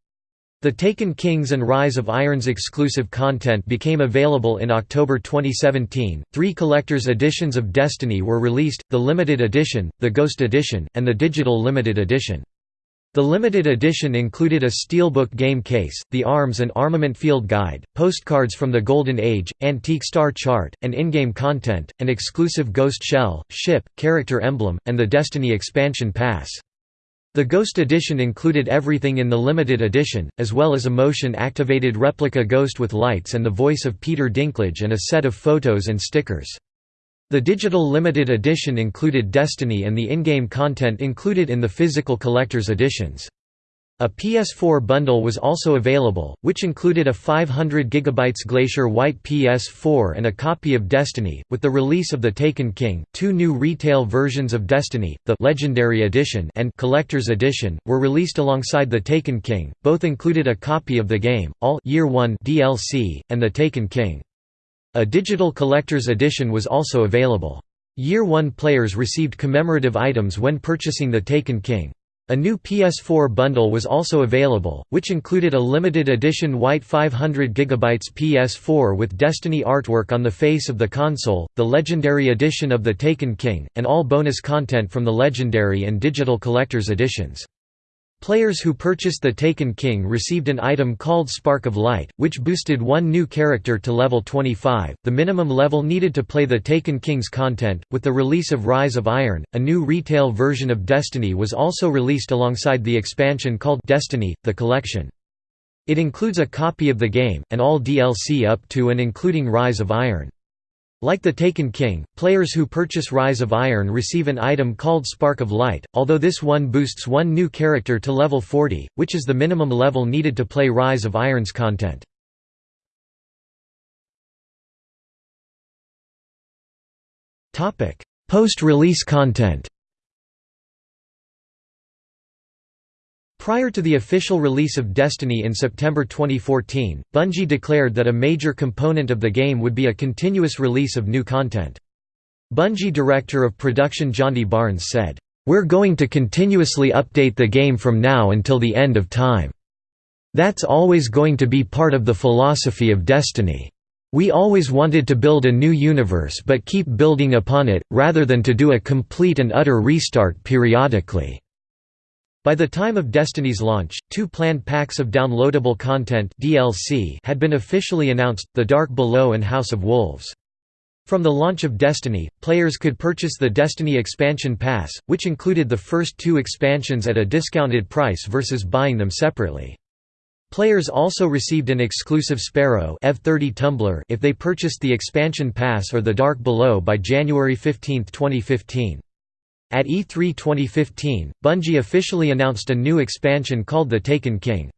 The Taken Kings and Rise of Irons exclusive content became available in October 2017. Three collector's editions of Destiny were released the Limited Edition, the Ghost Edition, and the Digital Limited Edition. The limited edition included a steelbook game case, the arms and armament field guide, postcards from the Golden Age, antique star chart, and in-game content, an exclusive ghost shell, ship, character emblem, and the Destiny expansion pass. The Ghost Edition included everything in the limited edition, as well as a motion-activated replica ghost with lights and the voice of Peter Dinklage and a set of photos and stickers. The digital limited edition included Destiny and the in-game content included in the physical collector's editions. A PS4 bundle was also available, which included a 500 GB Glacier White PS4 and a copy of Destiny. With the release of The Taken King, two new retail versions of Destiny, the Legendary Edition and Collector's Edition, were released alongside The Taken King. Both included a copy of the game, all Year 1 DLC, and The Taken King. A digital collector's edition was also available. Year 1 players received commemorative items when purchasing the Taken King. A new PS4 bundle was also available, which included a limited edition white 500 GB PS4 with Destiny artwork on the face of the console, the Legendary Edition of the Taken King, and all bonus content from the Legendary and Digital Collector's editions. Players who purchased the Taken King received an item called Spark of Light, which boosted one new character to level 25, the minimum level needed to play the Taken King's content. With the release of Rise of Iron, a new retail version of Destiny was also released alongside the expansion called Destiny: The Collection. It includes a copy of the game, and all DLC up to and including Rise of Iron. Like the Taken King, players who purchase Rise of Iron receive an item called Spark of Light, although this one boosts one new character to level 40, which is the minimum level needed to play Rise of Iron's content. Post-release content Prior to the official release of Destiny in September 2014, Bungie declared that a major component of the game would be a continuous release of new content. Bungie Director of Production Johnny Barnes said, "...we're going to continuously update the game from now until the end of time. That's always going to be part of the philosophy of Destiny. We always wanted to build a new universe but keep building upon it, rather than to do a complete and utter restart periodically." By the time of Destiny's launch, two planned packs of downloadable content DLC had been officially announced, The Dark Below and House of Wolves. From the launch of Destiny, players could purchase the Destiny Expansion Pass, which included the first two expansions at a discounted price versus buying them separately. Players also received an exclusive Sparrow F30 tumbler if they purchased the Expansion Pass or The Dark Below by January 15, 2015. At E3 2015, Bungie officially announced a new expansion called The Taken King.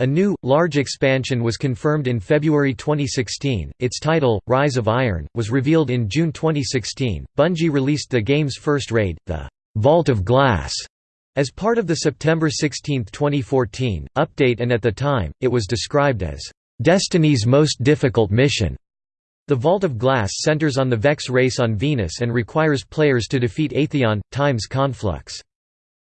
A new, large expansion was confirmed in February 2016. Its title, Rise of Iron, was revealed in June 2016. Bungie released the game's first raid, the Vault of Glass, as part of the September 16, 2014, update, and at the time, it was described as Destiny's most difficult mission. The Vault of Glass centers on the Vex race on Venus and requires players to defeat Atheon, Time's conflux.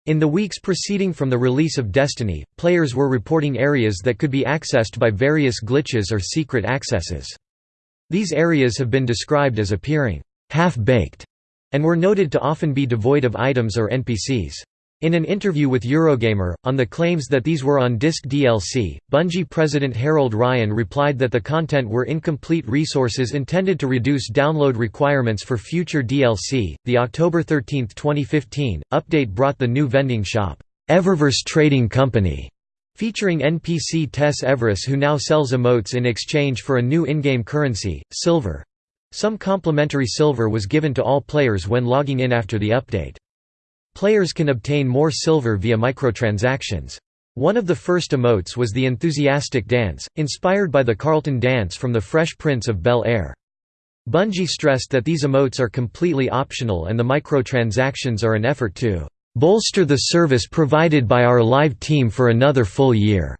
In the weeks preceding from the release of Destiny, players were reporting areas that could be accessed by various glitches or secret accesses. These areas have been described as appearing half-baked, and were noted to often be devoid of items or NPCs. In an interview with Eurogamer, on the claims that these were on disc DLC, Bungie president Harold Ryan replied that the content were incomplete resources intended to reduce download requirements for future DLC. The October 13, 2015, update brought the new vending shop, Eververse Trading Company, featuring NPC Tess Everis who now sells emotes in exchange for a new in-game currency, silver. Some complimentary silver was given to all players when logging in after the update. Players can obtain more silver via microtransactions. One of the first emotes was the enthusiastic dance, inspired by the Carlton dance from The Fresh Prince of Bel-Air. Bungie stressed that these emotes are completely optional and the microtransactions are an effort to "...bolster the service provided by our live team for another full year."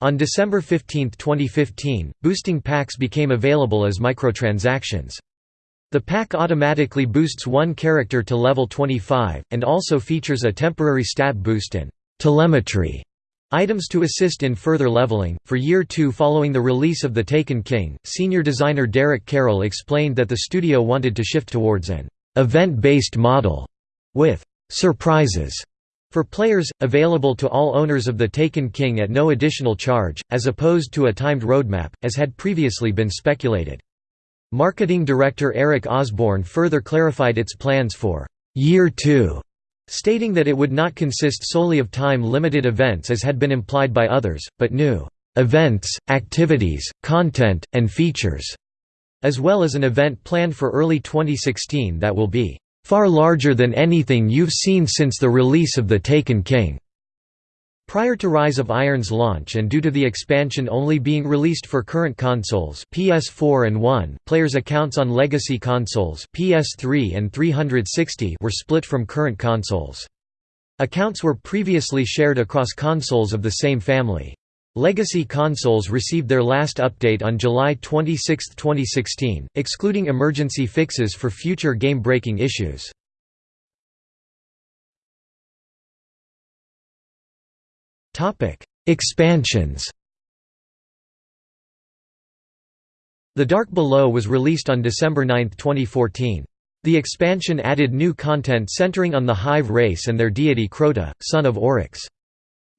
On December 15, 2015, boosting packs became available as microtransactions. The pack automatically boosts one character to level 25, and also features a temporary stat boost and telemetry items to assist in further leveling. For year two following the release of The Taken King, senior designer Derek Carroll explained that the studio wanted to shift towards an event based model with surprises For players, available to all owners of the Taken King at no additional charge, as opposed to a timed roadmap, as had previously been speculated. Marketing director Eric Osborne further clarified its plans for «Year 2», stating that it would not consist solely of time-limited events as had been implied by others, but new «events, activities, content, and features», as well as an event planned for early 2016 that will be far larger than anything you've seen since the release of The Taken King. Prior to Rise of Iron's launch and due to the expansion only being released for current consoles PS4 and 1, players' accounts on legacy consoles PS3 and 360 were split from current consoles. Accounts were previously shared across consoles of the same family. Legacy consoles received their last update on July 26, 2016, excluding emergency fixes for future game-breaking issues. Expansions The Dark Below was released on December 9, 2014. The expansion added new content centering on the Hive race and their deity Crota, son of Oryx.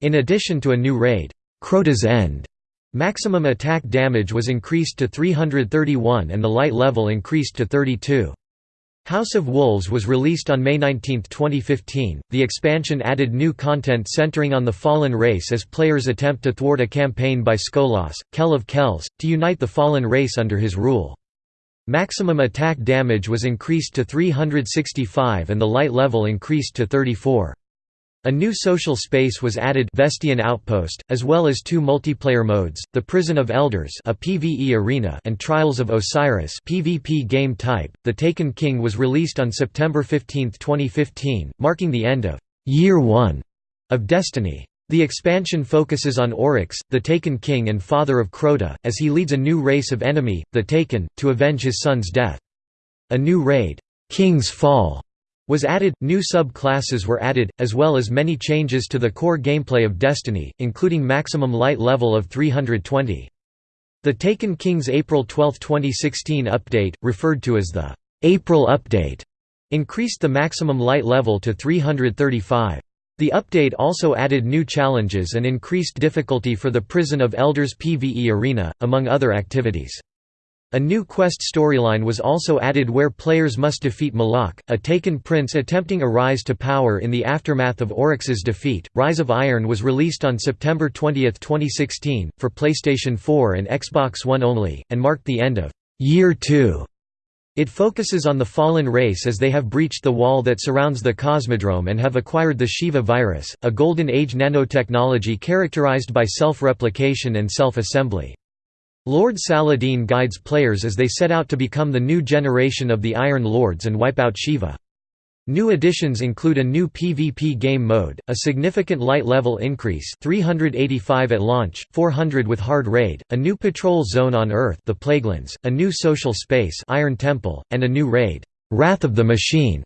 In addition to a new raid, Crota's End. Maximum attack damage was increased to 331 and the light level increased to 32. House of Wolves was released on May 19, 2015. The expansion added new content centering on the Fallen race as players attempt to thwart a campaign by Skolas, Kell of Kells, to unite the Fallen race under his rule. Maximum attack damage was increased to 365 and the light level increased to 34. A new social space was added Vestian Outpost, as well as two multiplayer modes, The Prison of Elders a PvE arena and Trials of Osiris PvP game type. The Taken King was released on September 15, 2015, marking the end of «Year 1» of Destiny. The expansion focuses on Oryx, the Taken King and father of Crota, as he leads a new race of enemy, the Taken, to avenge his son's death. A new raid, King's Fall, was added, new sub-classes were added, as well as many changes to the core gameplay of Destiny, including maximum light level of 320. The Taken King's April 12, 2016 update, referred to as the April Update, increased the maximum light level to 335. The update also added new challenges and increased difficulty for the Prison of Elders PvE arena, among other activities. A new quest storyline was also added where players must defeat Malok, a taken prince attempting a rise to power in the aftermath of Oryx's defeat. Rise of Iron was released on September 20, 2016, for PlayStation 4 and Xbox One only, and marked the end of Year 2. It focuses on the fallen race as they have breached the wall that surrounds the Cosmodrome and have acquired the Shiva virus, a Golden Age nanotechnology characterized by self-replication and self-assembly. Lord Saladin guides players as they set out to become the new generation of the Iron Lords and wipe out Shiva. New additions include a new PvP game mode, a significant light level increase 385 at launch, 400 with hard raid, a new patrol zone on Earth the Plaguelands, a new social space Iron Temple, and a new raid, Wrath of the Machine.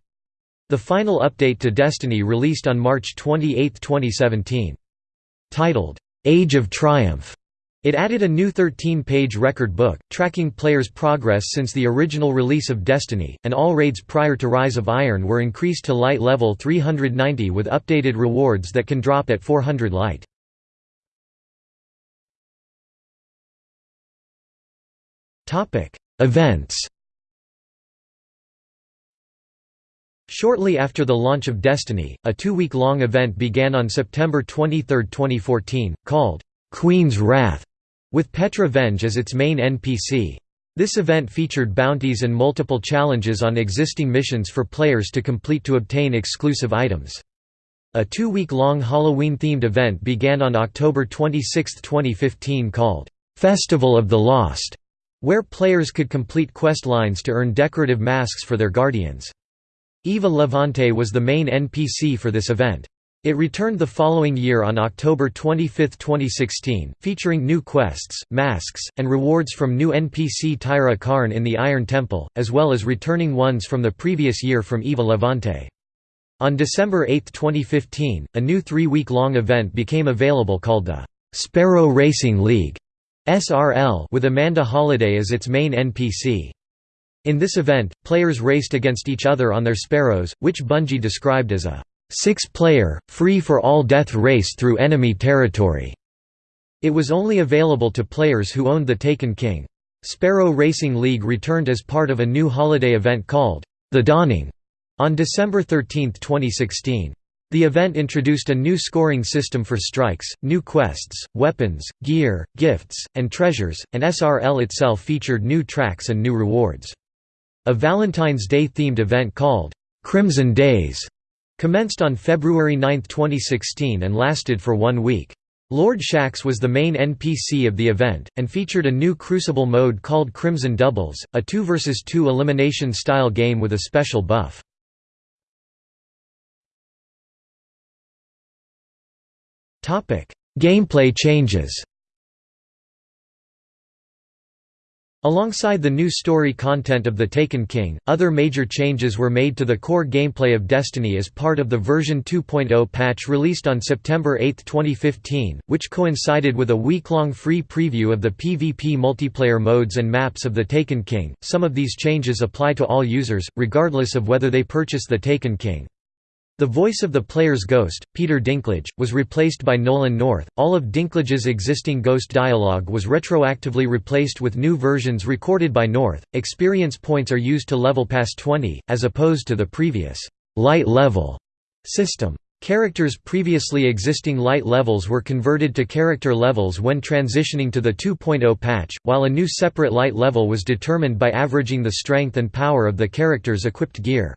The final update to Destiny released on March 28, 2017. Titled, Age of Triumph it added a new 13-page record book, tracking players' progress since the original release of Destiny, and all raids prior to Rise of Iron were increased to light level 390 with updated rewards that can drop at 400 light. Events Shortly after the launch of Destiny, a two-week-long event began on September 23, 2014, called Queen's Wrath with Petra Venj as its main NPC. This event featured bounties and multiple challenges on existing missions for players to complete to obtain exclusive items. A two-week-long Halloween-themed event began on October 26, 2015 called, "'Festival of the Lost' where players could complete quest lines to earn decorative masks for their guardians. Eva Levante was the main NPC for this event. It returned the following year on October 25, 2016, featuring new quests, masks, and rewards from new NPC Tyra Karn in the Iron Temple, as well as returning ones from the previous year from Eva Levante. On December 8, 2015, a new three-week-long event became available called the Sparrow Racing League SRL with Amanda Holliday as its main NPC. In this event, players raced against each other on their Sparrows, which Bungie described as a six-player, free-for-all death race through enemy territory. It was only available to players who owned the Taken King. Sparrow Racing League returned as part of a new holiday event called The Dawning on December 13, 2016. The event introduced a new scoring system for strikes, new quests, weapons, gear, gifts, and treasures, and SRL itself featured new tracks and new rewards. A Valentine's Day themed event called Crimson Days commenced on February 9, 2016 and lasted for one week. Lord Shaxx was the main NPC of the event, and featured a new Crucible mode called Crimson Doubles, a 2 vs 2 elimination style game with a special buff. Gameplay changes Alongside the new story content of The Taken King, other major changes were made to the core gameplay of Destiny as part of the version 2.0 patch released on September 8, 2015, which coincided with a week-long free preview of the PvP multiplayer modes and maps of The Taken King. Some of these changes apply to all users, regardless of whether they purchase The Taken King. The voice of the player's ghost, Peter Dinklage, was replaced by Nolan North. All of Dinklage's existing ghost dialogue was retroactively replaced with new versions recorded by North. Experience points are used to level past 20, as opposed to the previous light level system. Characters' previously existing light levels were converted to character levels when transitioning to the 2.0 patch, while a new separate light level was determined by averaging the strength and power of the character's equipped gear.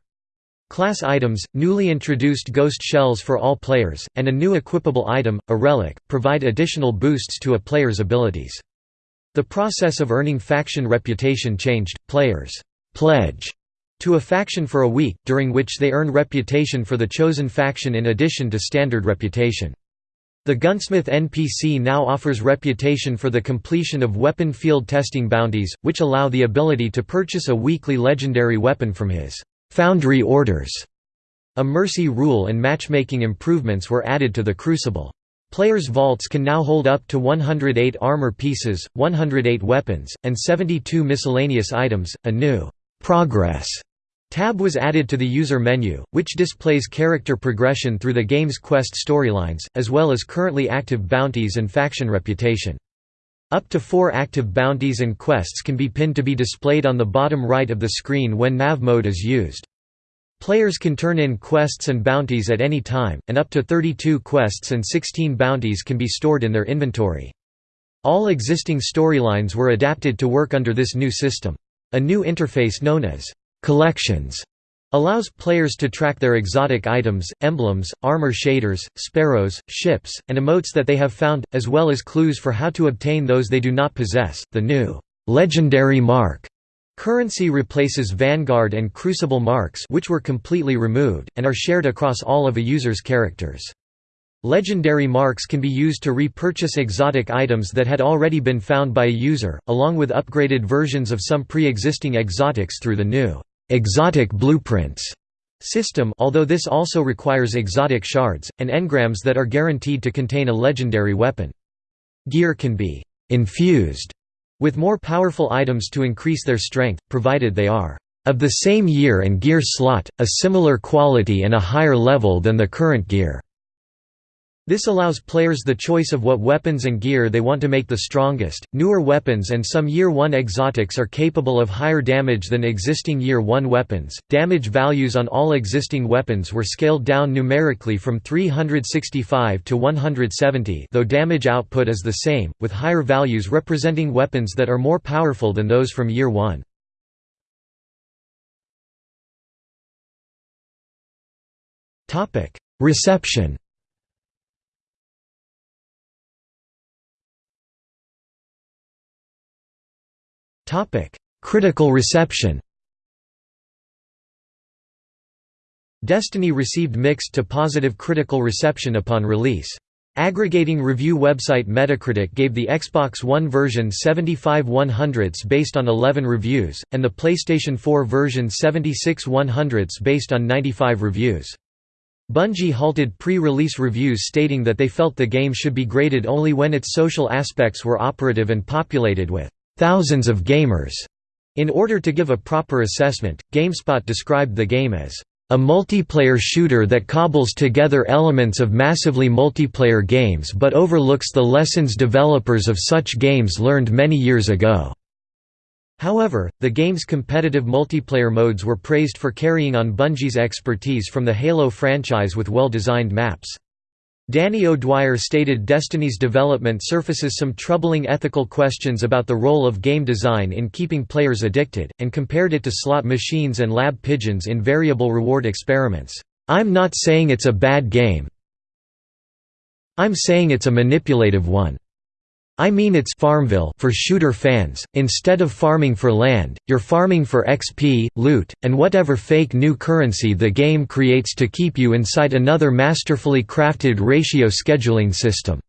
Class items, newly introduced ghost shells for all players, and a new equipable item, a relic, provide additional boosts to a player's abilities. The process of earning faction reputation changed, players «pledge» to a faction for a week, during which they earn reputation for the chosen faction in addition to standard reputation. The Gunsmith NPC now offers reputation for the completion of weapon field testing bounties, which allow the ability to purchase a weekly legendary weapon from his Foundry orders. A mercy rule and matchmaking improvements were added to the Crucible. Players' vaults can now hold up to 108 armor pieces, 108 weapons, and 72 miscellaneous items. A new progress tab was added to the user menu, which displays character progression through the game's quest storylines, as well as currently active bounties and faction reputation. Up to four active bounties and quests can be pinned to be displayed on the bottom right of the screen when nav mode is used. Players can turn in quests and bounties at any time, and up to 32 quests and 16 bounties can be stored in their inventory. All existing storylines were adapted to work under this new system. A new interface known as «collections» allows players to track their exotic items, emblems, armor shaders, sparrows, ships, and emotes that they have found, as well as clues for how to obtain those they do not possess. The new legendary mark currency replaces Vanguard and Crucible marks which were completely removed, and are shared across all of a user's characters. Legendary marks can be used to repurchase exotic items that had already been found by a user, along with upgraded versions of some pre-existing exotics through the new exotic blueprints system although this also requires exotic shards, and engrams that are guaranteed to contain a legendary weapon. Gear can be «infused» with more powerful items to increase their strength, provided they are «of the same year and gear slot, a similar quality and a higher level than the current gear». This allows players the choice of what weapons and gear they want to make the strongest. Newer weapons and some Year 1 exotics are capable of higher damage than existing Year 1 weapons. Damage values on all existing weapons were scaled down numerically from 365 to 170, though damage output is the same, with higher values representing weapons that are more powerful than those from Year 1. Topic: Reception Topic: Critical reception. Destiny received mixed to positive critical reception upon release. Aggregating review website Metacritic gave the Xbox One version 75 100ths based on 11 reviews, and the PlayStation 4 version 76 100ths based on 95 reviews. Bungie halted pre-release reviews stating that they felt the game should be graded only when its social aspects were operative and populated with thousands of gamers. In order to give a proper assessment, GameSpot described the game as a multiplayer shooter that cobbles together elements of massively multiplayer games but overlooks the lessons developers of such games learned many years ago." However, the game's competitive multiplayer modes were praised for carrying on Bungie's expertise from the Halo franchise with well-designed maps. Danny O'Dwyer stated Destiny's development surfaces some troubling ethical questions about the role of game design in keeping players addicted, and compared it to slot machines and lab pigeons in variable reward experiments. I'm not saying it's a bad game. I'm saying it's a manipulative one. I mean it's Farmville for shooter fans, instead of farming for land, you're farming for XP, loot, and whatever fake new currency the game creates to keep you inside another masterfully crafted ratio scheduling system.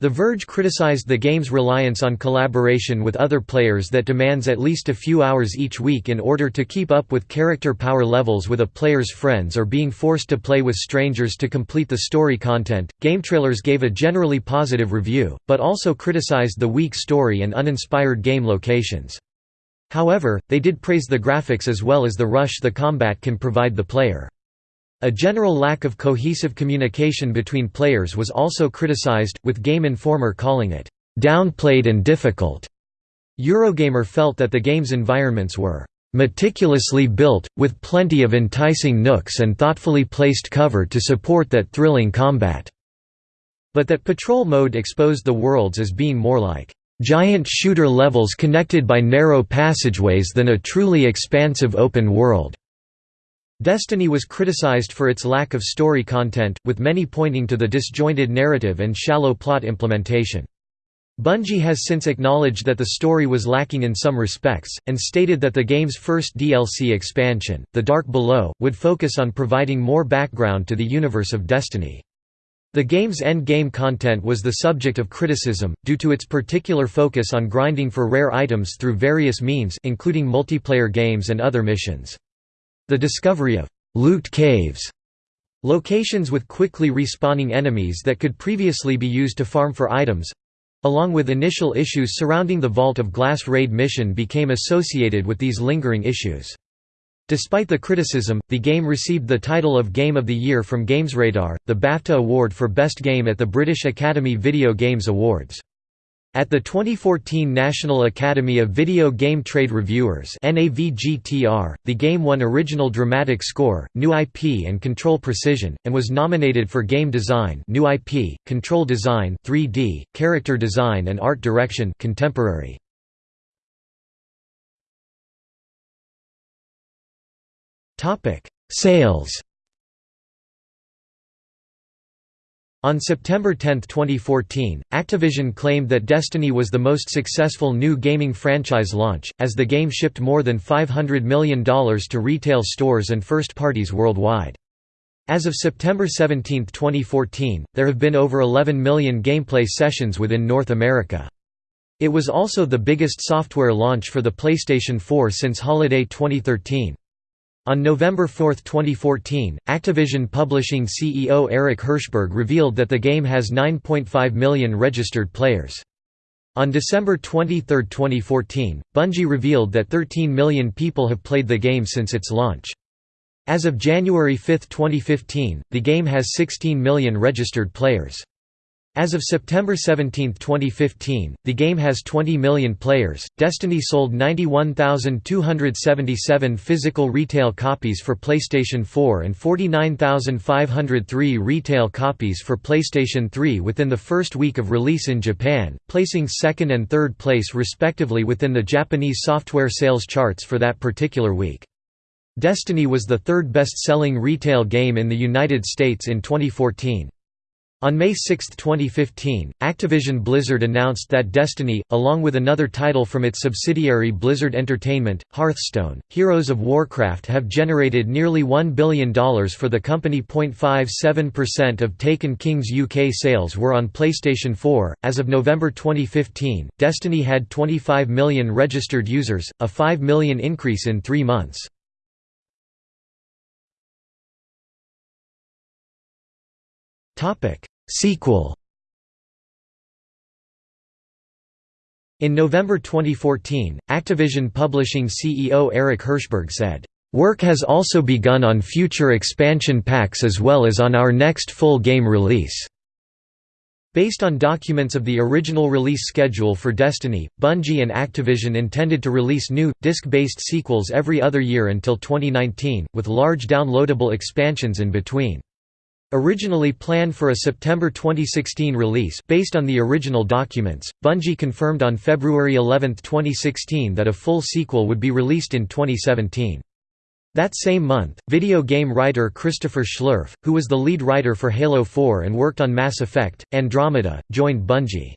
The Verge criticized the game's reliance on collaboration with other players that demands at least a few hours each week in order to keep up with character power levels with a player's friends or being forced to play with strangers to complete the story content. GameTrailers gave a generally positive review, but also criticized the weak story and uninspired game locations. However, they did praise the graphics as well as the rush the combat can provide the player. A general lack of cohesive communication between players was also criticized, with Game Informer calling it, "...downplayed and difficult." Eurogamer felt that the game's environments were "...meticulously built, with plenty of enticing nooks and thoughtfully placed cover to support that thrilling combat." But that patrol mode exposed the worlds as being more like giant shooter levels connected by narrow passageways than a truly expansive open world. Destiny was criticized for its lack of story content, with many pointing to the disjointed narrative and shallow plot implementation. Bungie has since acknowledged that the story was lacking in some respects, and stated that the game's first DLC expansion, The Dark Below, would focus on providing more background to the universe of Destiny. The game's end-game content was the subject of criticism, due to its particular focus on grinding for rare items through various means including multiplayer games and other missions. The discovery of «loot caves» locations with quickly respawning enemies that could previously be used to farm for items—along with initial issues surrounding the Vault of Glass raid mission became associated with these lingering issues. Despite the criticism, the game received the title of Game of the Year from GamesRadar, the BAFTA award for Best Game at the British Academy Video Games Awards. At the 2014 National Academy of Video Game Trade Reviewers the game won Original Dramatic Score, New IP and Control Precision, and was nominated for Game Design New IP, Control Design 3D, Character Design and Art Direction Contemporary. Sales On September 10, 2014, Activision claimed that Destiny was the most successful new gaming franchise launch, as the game shipped more than $500 million to retail stores and first parties worldwide. As of September 17, 2014, there have been over 11 million gameplay sessions within North America. It was also the biggest software launch for the PlayStation 4 since holiday 2013. On November 4, 2014, Activision Publishing CEO Eric Hirshberg revealed that the game has 9.5 million registered players. On December 23, 2014, Bungie revealed that 13 million people have played the game since its launch. As of January 5, 2015, the game has 16 million registered players. As of September 17, 2015, the game has 20 million players. Destiny sold 91,277 physical retail copies for PlayStation 4 and 49,503 retail copies for PlayStation 3 within the first week of release in Japan, placing second and third place respectively within the Japanese software sales charts for that particular week. Destiny was the third best-selling retail game in the United States in 2014. On May 6, 2015, Activision Blizzard announced that Destiny, along with another title from its subsidiary Blizzard Entertainment, Hearthstone, Heroes of Warcraft have generated nearly $1 billion for the company. 0.57% of Taken King's UK sales were on PlayStation 4. As of November 2015, Destiny had 25 million registered users, a 5 million increase in three months. Topic Sequel In November 2014, Activision Publishing CEO Eric Hirshberg said, Work has also begun on future expansion packs as well as on our next full game release. Based on documents of the original release schedule for Destiny, Bungie and Activision intended to release new, disc-based sequels every other year until 2019, with large downloadable expansions in between. Originally planned for a September 2016 release based on the original documents, Bungie confirmed on February 11, 2016 that a full sequel would be released in 2017. That same month, video game writer Christopher Schlerf, who was the lead writer for Halo 4 and worked on Mass Effect, Andromeda, joined Bungie.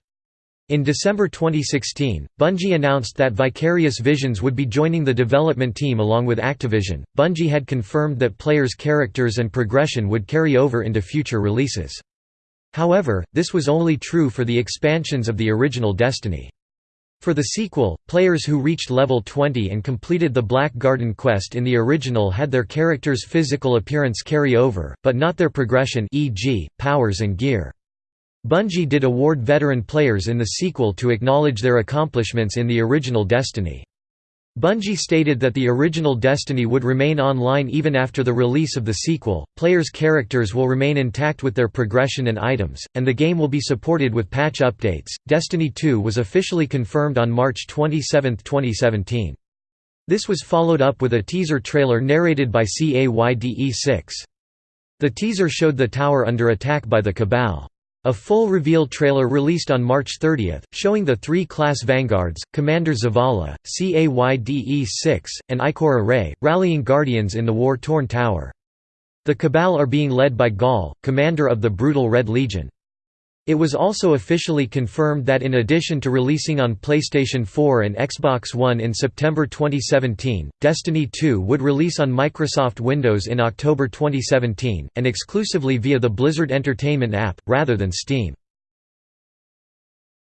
In December 2016, Bungie announced that Vicarious Visions would be joining the development team along with Activision. Bungie had confirmed that players' characters and progression would carry over into future releases. However, this was only true for the expansions of the original Destiny. For the sequel, players who reached level 20 and completed the Black Garden quest in the original had their character's physical appearance carry over, but not their progression e.g., powers and gear. Bungie did award veteran players in the sequel to acknowledge their accomplishments in the original Destiny. Bungie stated that the original Destiny would remain online even after the release of the sequel, players' characters will remain intact with their progression and items, and the game will be supported with patch updates. Destiny 2 was officially confirmed on March 27, 2017. This was followed up with a teaser trailer narrated by CAYDE6. The teaser showed the tower under attack by the Cabal. A full reveal trailer released on March 30, showing the three class vanguards, Commander Zavala, CAYDE-6, and Ikora Rey, rallying Guardians in the war-torn tower. The Cabal are being led by Ghaul, commander of the brutal Red Legion. It was also officially confirmed that in addition to releasing on PlayStation 4 and Xbox One in September 2017, Destiny 2 would release on Microsoft Windows in October 2017, and exclusively via the Blizzard Entertainment app, rather than Steam.